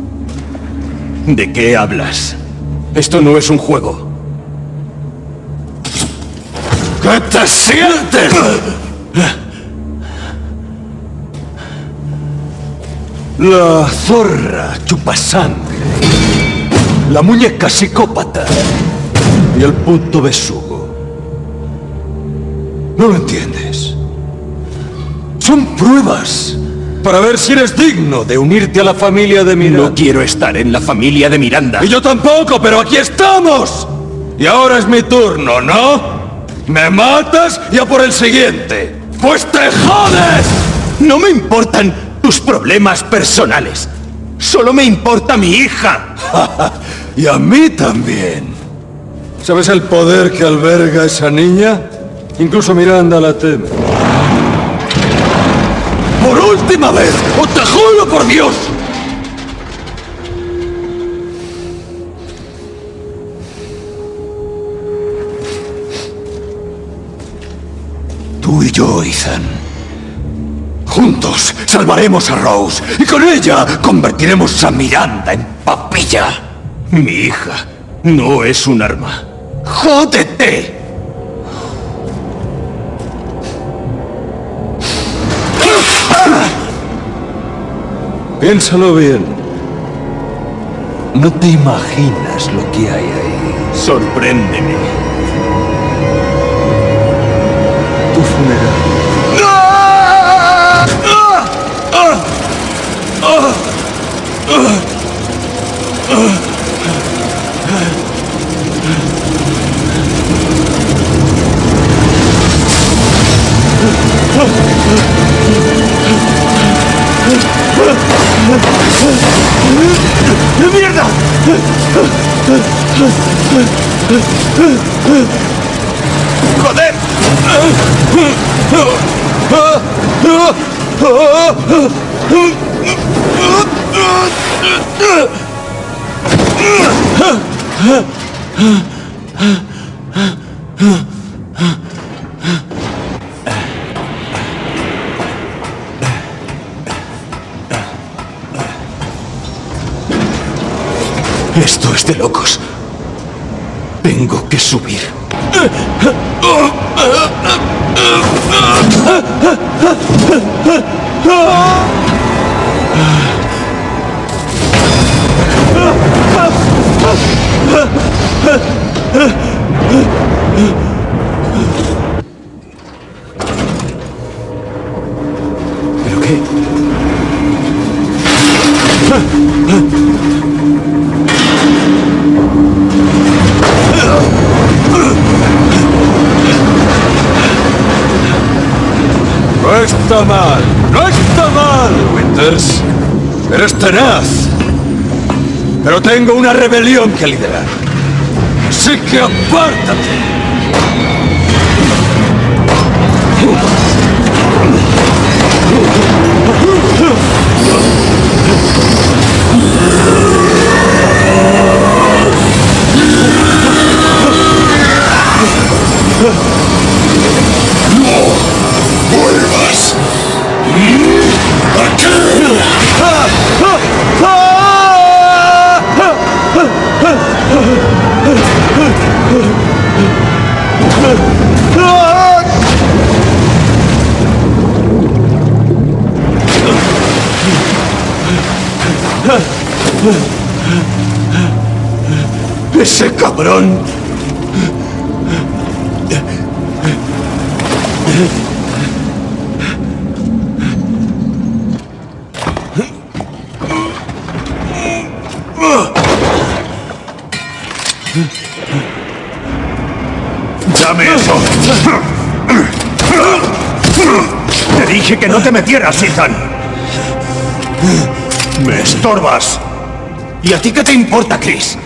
¿De qué hablas? Esto no es un juego. ¿Qué te sientes? La zorra chupasangre. La muñeca psicópata. Y el puto besugo. ¿No lo entiendes? Son pruebas para ver si eres digno de unirte a la familia de Miranda. No quiero estar en la familia de Miranda. Y yo tampoco, pero aquí estamos. Y ahora es mi turno, ¿no? Me matas y a por el siguiente. ¡Pues te jodes! No me importan tus problemas personales. Solo me importa mi hija. *laughs* y a mí también. ¿Sabes el poder que alberga esa niña? Incluso Miranda la teme. ¡Por última vez! ¡Os te juro por Dios! Tú y yo, Ethan. Juntos salvaremos a Rose y con ella convertiremos a Miranda en papilla. Mi hija no es un arma. ¡Jódete! Piénsalo bien. No te imaginas lo que hay ahí. Sorpréndeme. Tu funeral. ¡Mierda! ¡Joder! Huh? Esto es de locos. Tengo que subir. ¿Pero qué? Tenaz. Pero tengo una rebelión que liderar. Así que apártate. Ese cabrón. ¡Dame eso! Te dije que no te metieras, Ethan. Me estorbas. ¿Y a ti qué te importa, Chris?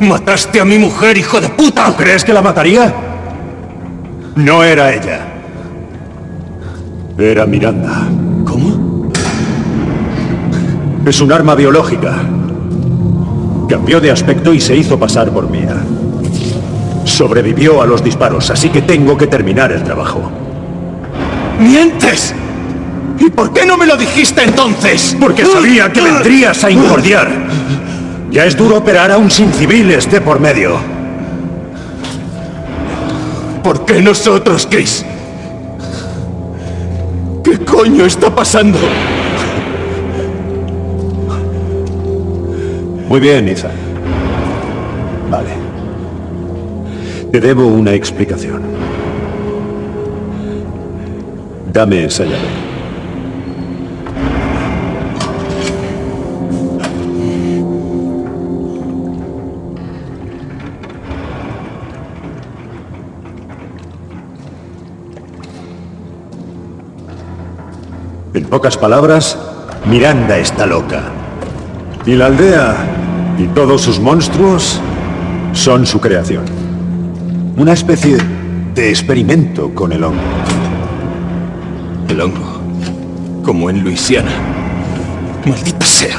Mataste a mi mujer, hijo de puta. ¿Tú crees que la mataría? No era ella. Era Miranda. ¿Cómo? Es un arma biológica. Cambió de aspecto y se hizo pasar por mía. Sobrevivió a los disparos, así que tengo que terminar el trabajo. ¡Mientes! ¿Y por qué no me lo dijiste entonces? Porque sabía que vendrías a incordiar. Ya es duro operar aún sin civiles de por medio. ¿Por qué nosotros, Chris? ¿Qué coño está pasando? Muy bien, Ethan. Vale. Te debo una explicación. Dame esa llave. Pocas palabras, Miranda está loca. Y la aldea y todos sus monstruos son su creación. Una especie de experimento con el hongo. El hongo. Como en Luisiana. Maldita sea.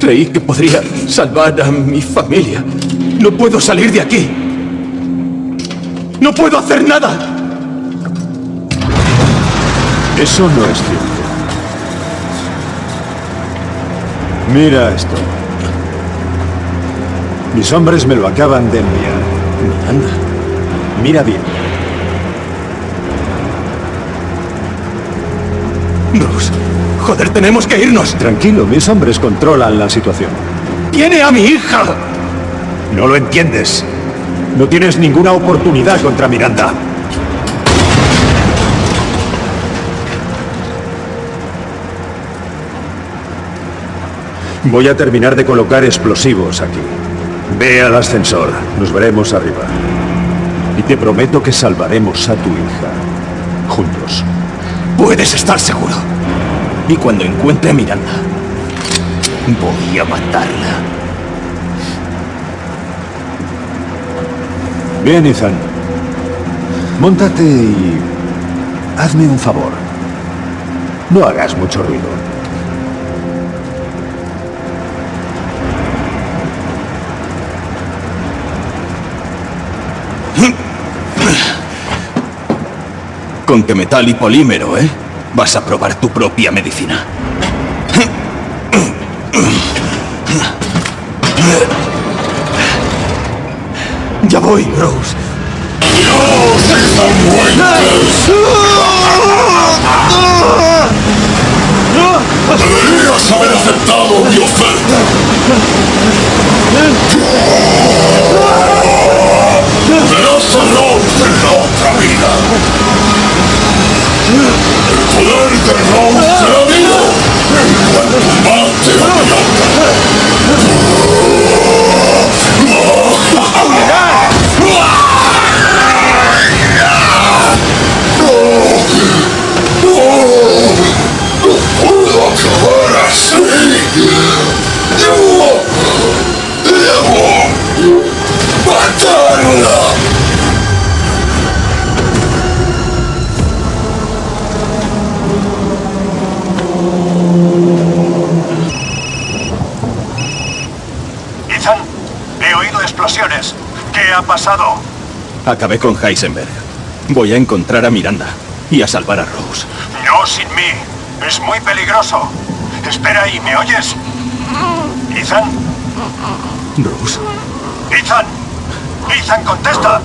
Creí que podría salvar a mi familia. No puedo salir de aquí. No puedo hacer nada. Eso no es cierto. Mira esto. Mis hombres me lo acaban de enviar. Anda. Mira bien. Rose, joder, tenemos que irnos. Tranquilo, mis hombres controlan la situación. ¡Tiene a mi hija! No lo entiendes. No tienes ninguna oportunidad contra Miranda. Voy a terminar de colocar explosivos aquí. Ve al ascensor. Nos veremos arriba. Y te prometo que salvaremos a tu hija. Juntos. Puedes estar seguro. Y cuando encuentre a Miranda, voy a matarla. Bien, Ethan. Móntate y... Hazme un favor. No hagas mucho ruido. Con que metal y polímero, ¿eh? Vas a probar tu propia medicina. Ya voy, Rose. ¡Dios están Deberías haber aceptado mi oferta. Verás a Rose en la otra vida. El poder de He oído explosiones. ¿Qué ha pasado? Acabé con Heisenberg. Voy a encontrar a Miranda y a salvar a Rose. No sin mí. Es muy peligroso. Espera ahí, ¿me oyes? Ethan, Rose. Ethan. Ethan, contesta.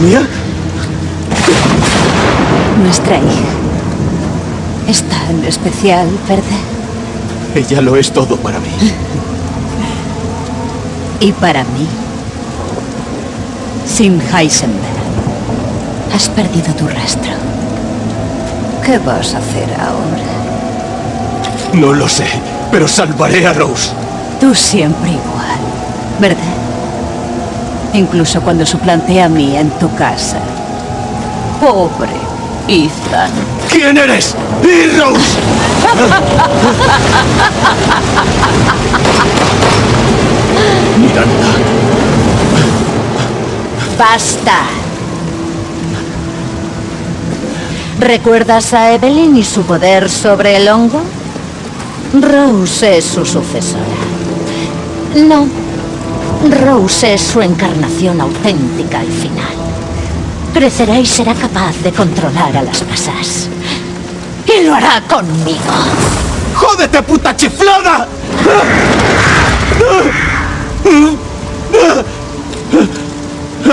¿Mía? Nuestra hija. Es tan especial, ¿verdad? *laughs* Ella lo es todo para mí. Y para mí. Sin Heisenberg. Has perdido tu rastro. ¿Qué vas a hacer ahora? No lo sé, pero salvaré a Rose. Tú siempre igual, ¿verdad? Incluso cuando suplanté a mí en tu casa. Pobre ¿Quién eres? ¡Y Rose! Miranda. Basta. ¿Recuerdas a Evelyn y su poder sobre el hongo? Rose es su sucesora. No. Rose es su encarnación auténtica al final. Crecerá y será capaz de controlar a las masas. Y lo hará conmigo. ¡Jódete, puta chiflada!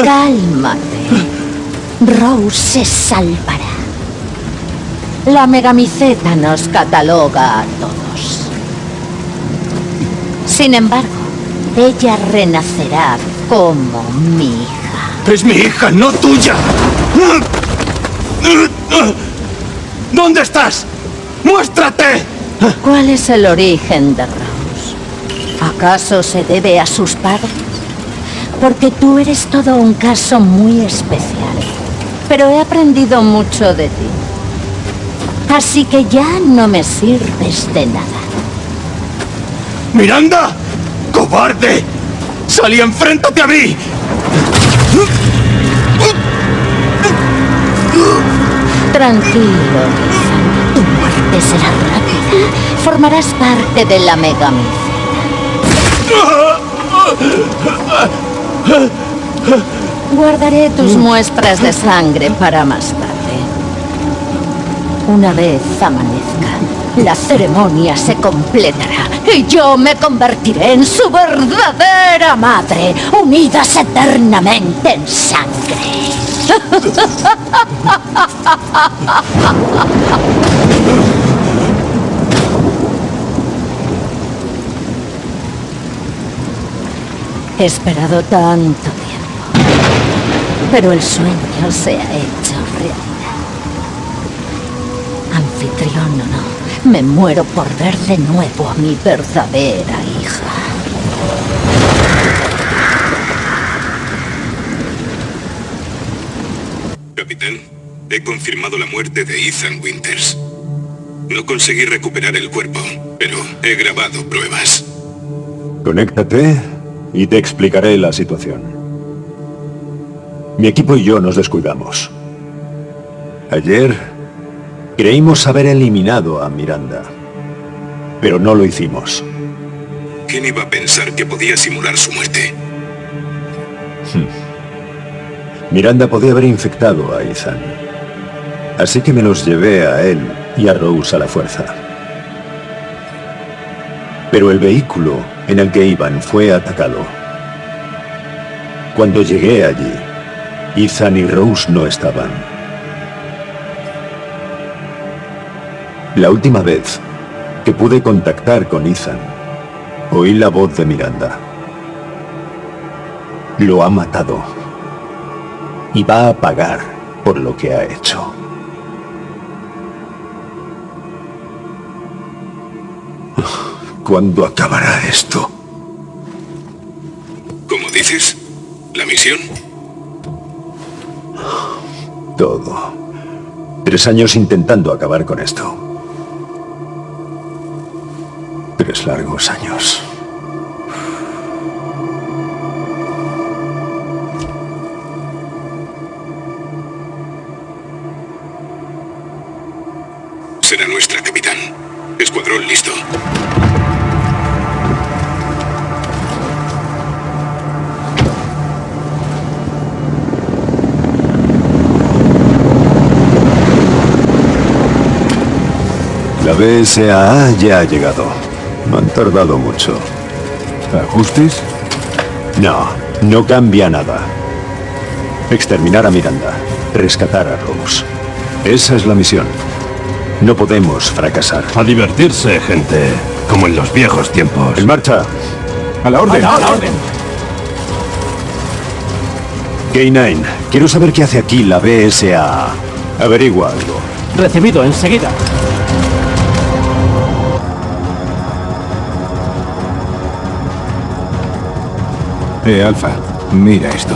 Cálmate. Rose se salvará. La megamiceta nos cataloga a todos. Sin embargo, ella renacerá como mi hija. Es mi hija, no tuya. ¿Dónde estás? ¡Muéstrate! ¿Cuál es el origen de Rose? ¿Acaso se debe a sus padres? Porque tú eres todo un caso muy especial. pero he aprendido mucho de ti. Así que ya no me sirves de nada. ¡Miranda! ¡Cobarde! ¡Salí, enfréntate a mí! Tranquilo. Tu muerte será rápida. Formarás parte de la megamicena. Guardaré tus muestras de sangre para más tarde. Una vez amanezca, la ceremonia se completará y yo me convertiré en su verdadera madre, unidas eternamente en sangre. He esperado tanto tiempo, pero el sueño se ha hecho realidad. Anfitrión o no, me muero por ver de nuevo a mi verdadera hija. Capitán, he confirmado la muerte de Ethan Winters. No conseguí recuperar el cuerpo, pero he grabado pruebas. Conéctate y te explicaré la situación. Mi equipo y yo nos descuidamos. Ayer creímos haber eliminado a Miranda, pero no lo hicimos. ¿Quién iba a pensar que podía simular su muerte? Miranda podía haber infectado a Ethan. Así que me los llevé a él y a Rose a la fuerza. Pero el vehículo en el que iban fue atacado. Cuando llegué allí, Ethan y Rose no estaban. La última vez que pude contactar con Ethan, oí la voz de Miranda. Lo ha matado. Y va a pagar por lo que ha hecho. ¿Cuándo acabará esto? ¿Cómo dices? ¿La misión? Todo. Tres años intentando acabar con esto. Tres largos años. Será nuestra, capitán. Escuadrón listo. La BSAA ya ha llegado. No han tardado mucho. ¿Ajustes? No, no cambia nada. Exterminar a Miranda. Rescatar a Rose. Esa es la misión. No podemos fracasar. A divertirse, gente. Como en los viejos tiempos. En marcha. A la orden. ¡A la orden! K9, quiero saber qué hace aquí la BSAA. Averigua algo. Recibido enseguida. Eh, Alfa, mira esto.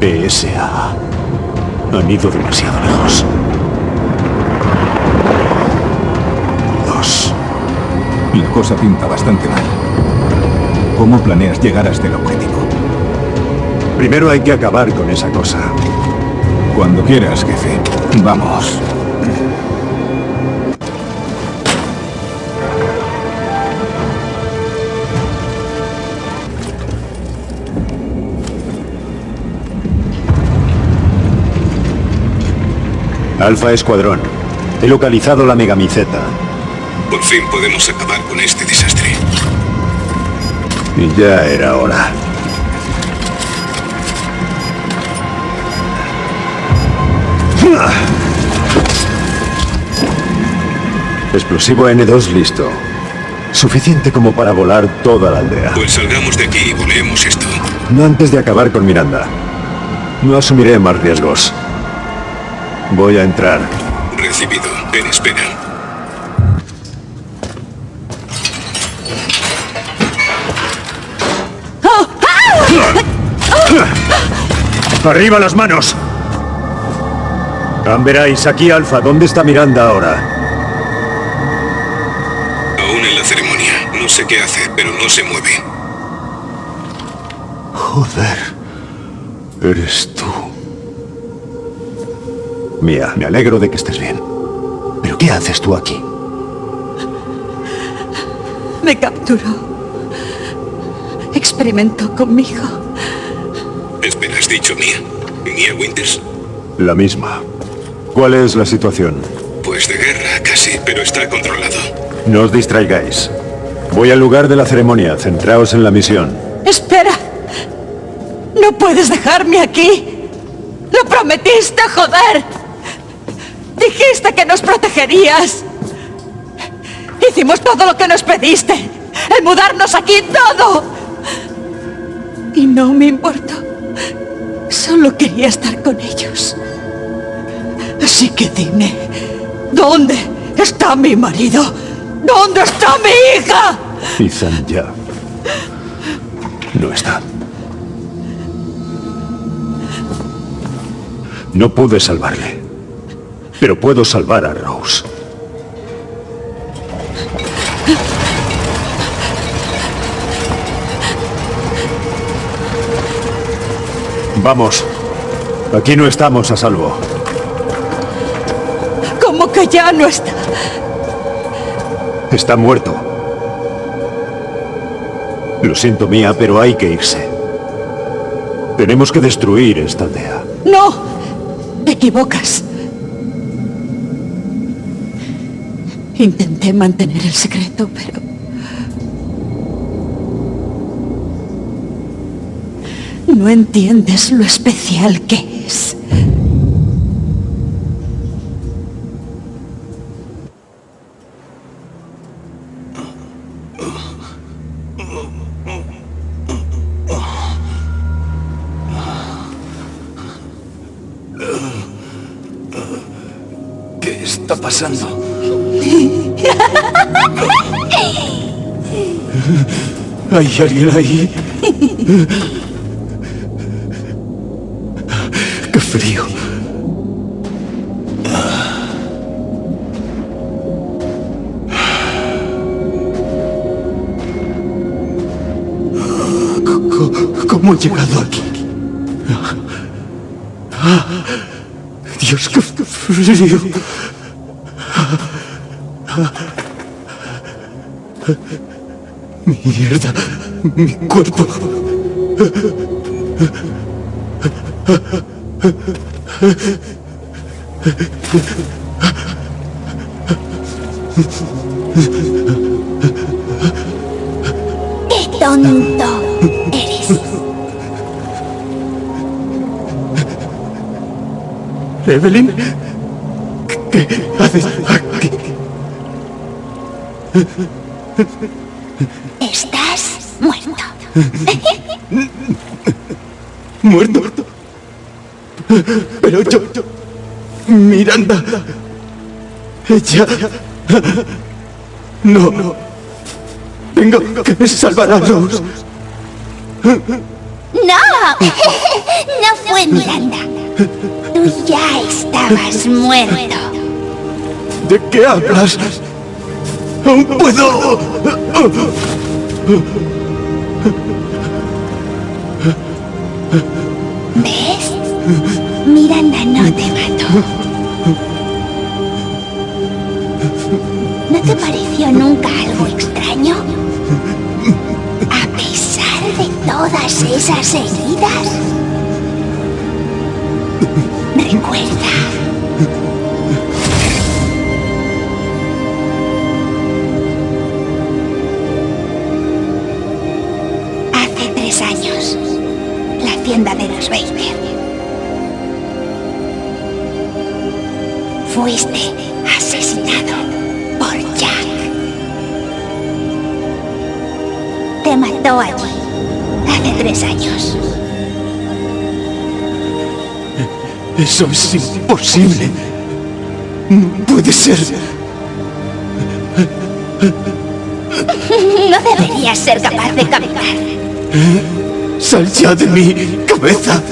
BSAA. Han ido demasiado lejos. Dos. La cosa pinta bastante mal. ¿Cómo planeas llegar hasta el objetivo? Primero hay que acabar con esa cosa. Cuando quieras, jefe. Vamos. Alfa Escuadrón. He localizado la megamiceta. Por fin podemos acabar con este desastre. Y ya era hora. Explosivo N2 listo. Suficiente como para volar toda la aldea. Pues salgamos de aquí y volemos esto. No antes de acabar con Miranda. No asumiré más riesgos. Voy a entrar. Recibido. En espera. ¡Arriba las manos! Veráis aquí Alfa, ¿dónde está Miranda ahora? Aún en la ceremonia. No sé qué hace, pero no se mueve. Joder. Eres Mía, me alegro de que estés bien. ¿Pero qué haces tú aquí? Me capturó. Experimentó conmigo. Espera, ¿has dicho Mía? ¿Mía Winters? La misma. ¿Cuál es la situación? Pues de guerra, casi, pero está controlado. No os distraigáis. Voy al lugar de la ceremonia. Centraos en la misión. Espera. No puedes dejarme aquí. Lo prometiste, joder. Dijiste que nos protegerías. Hicimos todo lo que nos pediste. El mudarnos aquí, todo. Y no me importó. Solo quería estar con ellos. Así que dime, ¿dónde está mi marido? ¿Dónde está mi hija? Ethan ya. No está. No pude salvarle. Pero puedo salvar a Rose. Vamos. Aquí no estamos a salvo. ¿Cómo que ya no está? Está muerto. Lo siento, Mía, pero hay que irse. Tenemos que destruir esta aldea. No, te equivocas. Intenté mantener el secreto, pero... No entiendes lo especial que es. ¿Qué está pasando? ¿Hay alguien ahí? ¡Qué frío! ¿Cómo he llegado aquí? Dios, qué frío. Mierda, mi cuerpo. ¡Qué tonto eres! Evelyn, Muerto. Pero yo, yo- Miranda. Ella. No. Tengo que salvar a Rose. ¡No! *laughs* No fue Miranda. Tú ya estabas muerto. ¿De qué hablas? Aún puedo. No te mató. ¿No te pareció nunca algo extraño? A pesar de todas esas heridas. Recuerda. Fuiste asesinado por Jack. Te mató allí hace tres años. Eso es imposible. No puede ser. No deberías ser capaz de caminar. Sal ya de mi cabeza.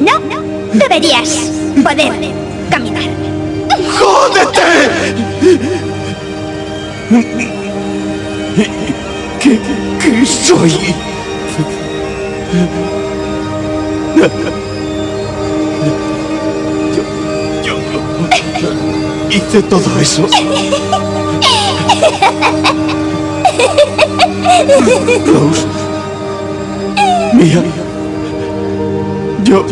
No, deberías poder. ¡Jódete! ¿Qué, qué soy? Yo, yo hice todo eso. Rose. Mía. Yo.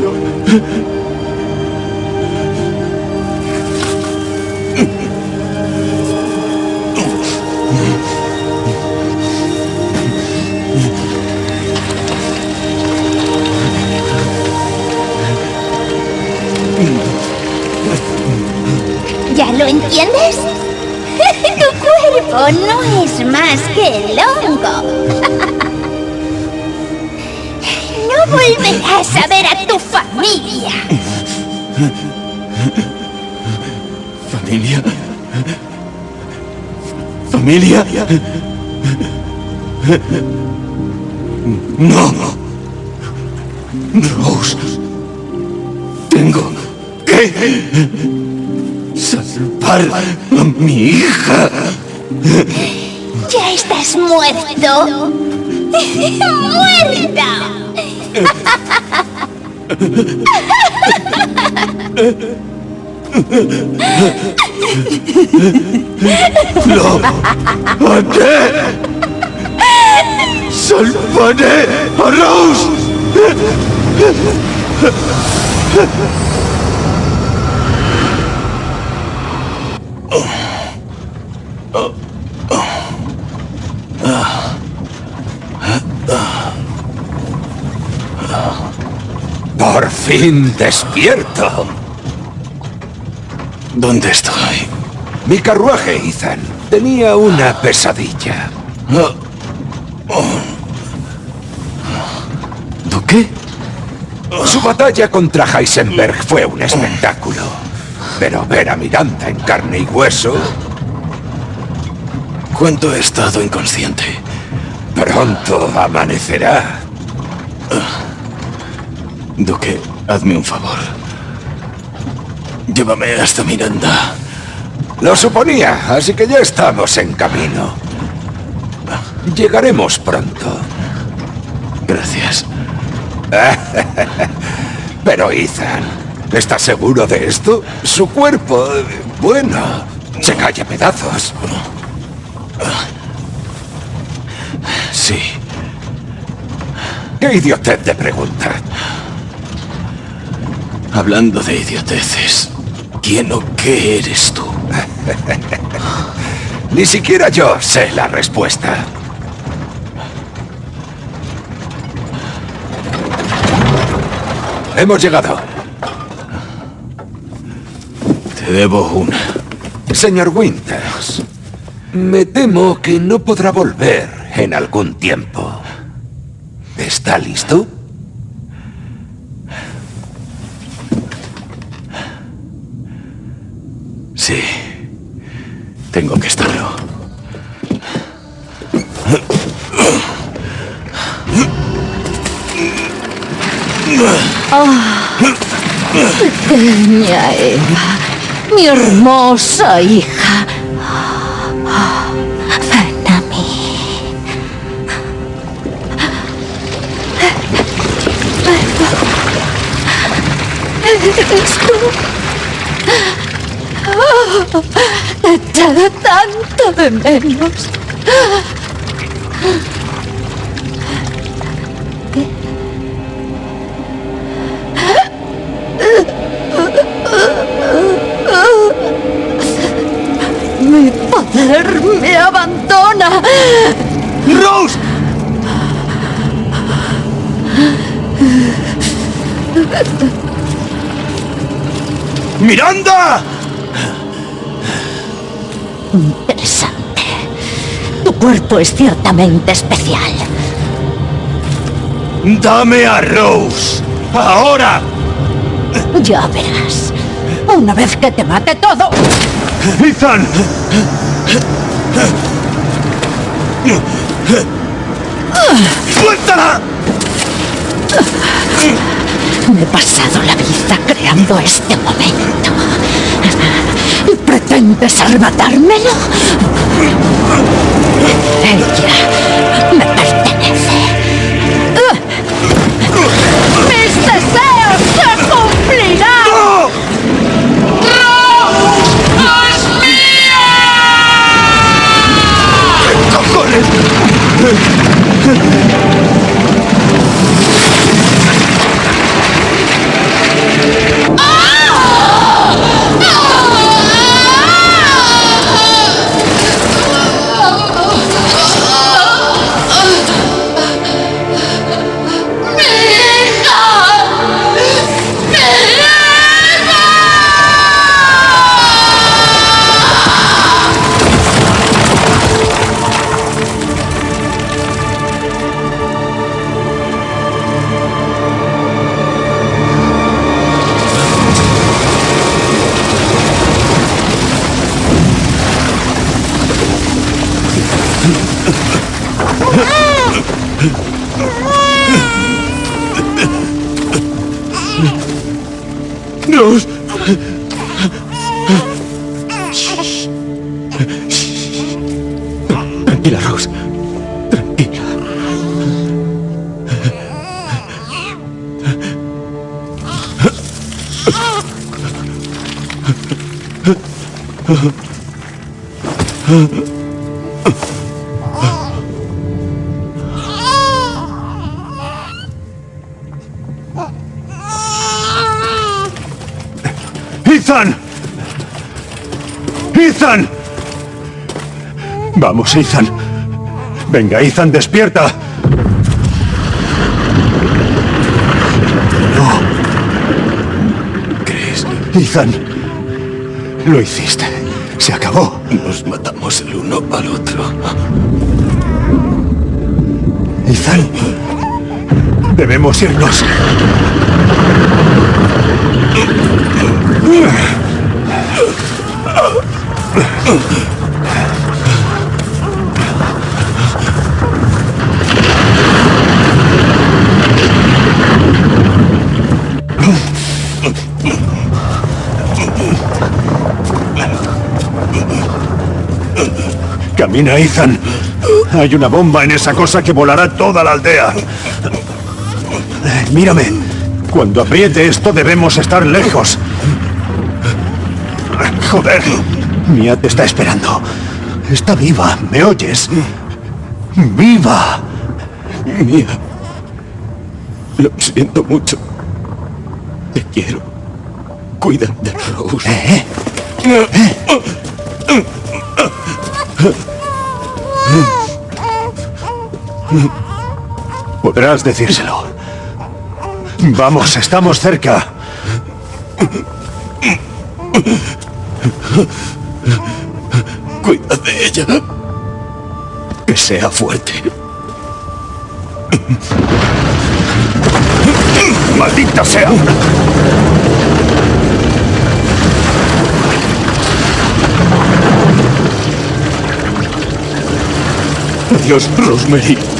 Entiendes? *laughs* Tu cuerpo no es más que el hongo. *laughs* No volverás a ver a tu familia. Familia. Familia. No. Rose. Tengo que salvar a mi hija. Ya estás muerto. ¡Muerta! ¡Lo haré! ¡Salvaré a Rose! Por fin despierto. ¿Dónde estoy? Mi carruaje, Ethan. Tenía una pesadilla. ¿Duque? Su batalla contra Heisenberg fue un espectáculo. Pero ver a Miranda en carne y hueso... ¿Cuánto he estado inconsciente? Pronto amanecerá. Duque, hazme un favor. Llévame hasta Miranda. Lo suponía, así que ya estamos en camino. Llegaremos pronto. Gracias. *laughs* Pero Ethan, ¿estás seguro de esto? Su cuerpo, bueno, se cae a pedazos. Sí. ¿Qué idiotez de pregunta? Hablando de idioteces, ¿quién o qué eres tú? *laughs* Ni siquiera yo sé la respuesta. Hemos llegado. Te debo una. Señor Winters, me temo que no podrá volver en algún tiempo. ¿Está listo? Sí. Tengo que estarlo. Pequeña Eva, mi hermosa hija. Ven a mí. ¿Eres tú? Echado tanto de menos. Cuerpo es ciertamente especial. ¡Dame a Rose! ¡Ahora! Ya verás. Una vez que te mate todo. ¡Ethan! ¡Suéltala! Me he pasado la vida creando este momento. ¿Y pretendes arrebatármelo? Ella me pertenece. ¡Mis deseos se cumplirán! Rose. ¡Ethan! ¡Ethan! Vamos, Ethan. Venga, Ethan, despierta. No. ¿Crees? Ethan. Lo hiciste. Se acabó. Nos matamos el uno al otro. Ethan. Debemos irnos. Camina, Ethan. Hay una bomba en esa cosa que volará toda la aldea. Eh, Mírame. Cuando apriete esto debemos estar lejos. Joder. Mia te está esperando. Está viva. ¿Me oyes? ¡Viva! Mía. Lo siento mucho. Te quiero. Cuida de Rose. ¿Eh? Podrás decírselo. Vamos, estamos cerca. Cuida de ella. Que sea fuerte. ¡Maldita sea! Adiós, Rosemary.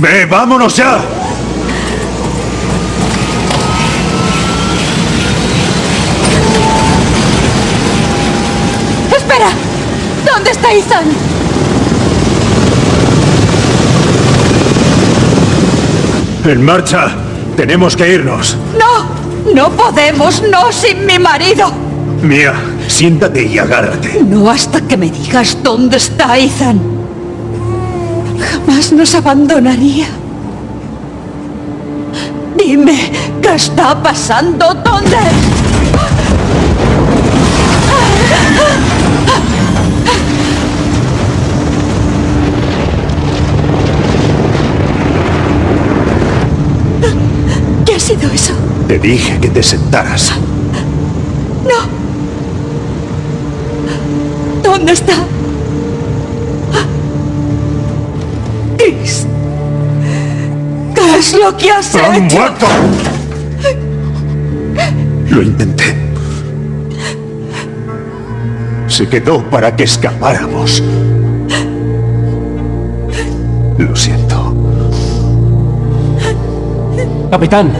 ¡Ve, vámonos ya! ¡Espera! ¿Dónde está Ethan? En marcha. Tenemos que irnos. No, no podemos, no sin mi marido. Mía, siéntate y agárrate. No hasta que me digas dónde está Ethan. Jamás nos abandonaría. Dime, ¿qué está pasando? ¿Dónde? ¿Qué ha sido eso? Te dije que te sentaras. No. ¿Dónde está? Lo que has ¡Han hecho? muerto! Lo intenté. Se quedó para que escapáramos. Lo siento. Capitán.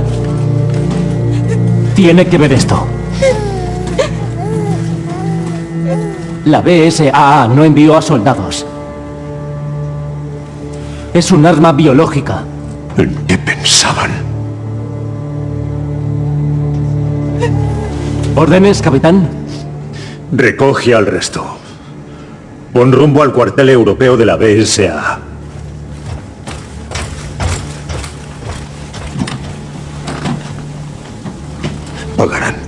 Tiene que ver esto. La BSAA no envió a soldados. Es un arma biológica. ¿Órdenes, capitán? Recoge al resto. Pon rumbo al cuartel europeo de la BSA. Pagarán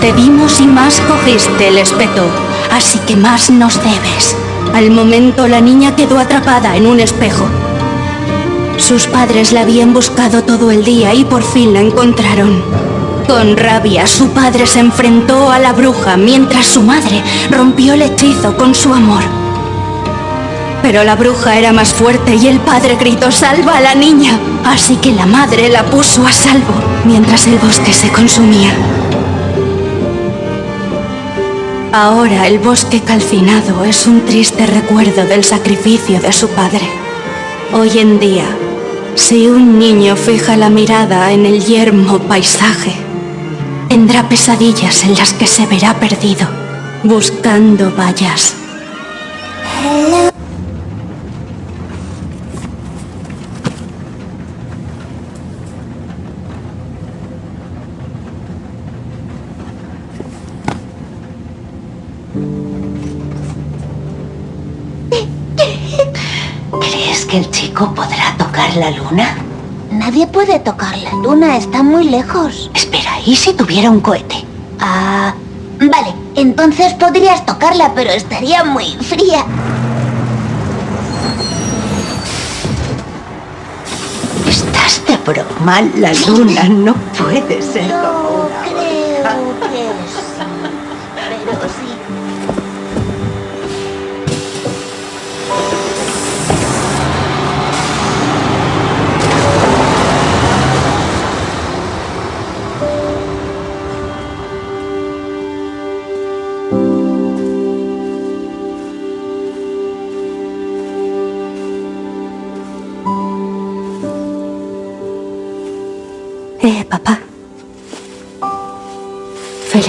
te dimos y más cogiste el espeto, así que más nos debes. Al momento la niña quedó atrapada en un espejo. Sus padres la habían buscado todo el día y por fin la encontraron. Con rabia, su padre se enfrentó a la bruja mientras su madre rompió el hechizo con su amor. Pero la bruja era más fuerte y el padre gritó ¡Salva a la niña! Así que la madre la puso a salvo mientras el bosque se consumía. Ahora el bosque calcinado es un triste recuerdo del sacrificio de su padre. Hoy en día, si un niño fija la mirada en el yermo paisaje, tendrá pesadillas en las que se verá perdido, buscando vallas. La luna, está muy lejos. Espera, ¿y si tuviera un cohete? Ah, vale, entonces podrías tocarla, pero estaría muy fría. Estás de broma, la luna no puede ser como una Creo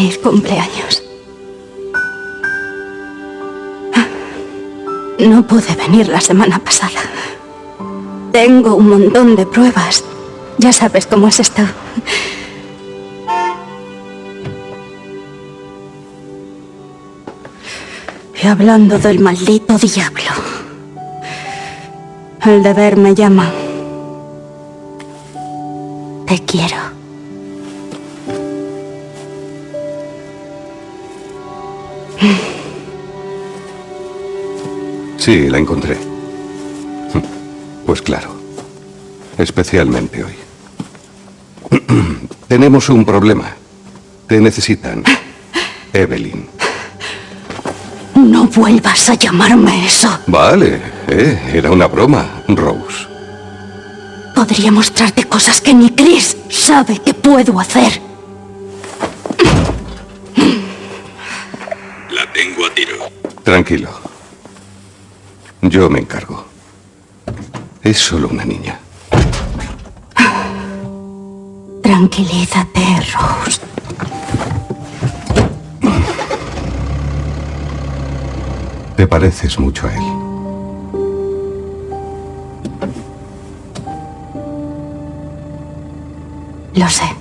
Feliz cumpleaños. No pude venir la semana pasada. Tengo un montón de pruebas. Ya sabes cómo es esto. Y hablando del maldito diablo. El deber me llama. Te quiero. Sí, la encontré. *laughs* Pues claro. Especialmente hoy. *clears throat* Tenemos un problema. Te necesitan. *laughs* Evelyn. No vuelvas a llamarme eso. Vale, eh, era una broma, Rose. Podría mostrarte cosas que ni Chris sabe que puedo hacer. La tengo a tiro. Tranquilo. Yo me encargo. Es solo una niña. Tranquilízate, Rose. Te pareces mucho a él. Lo sé.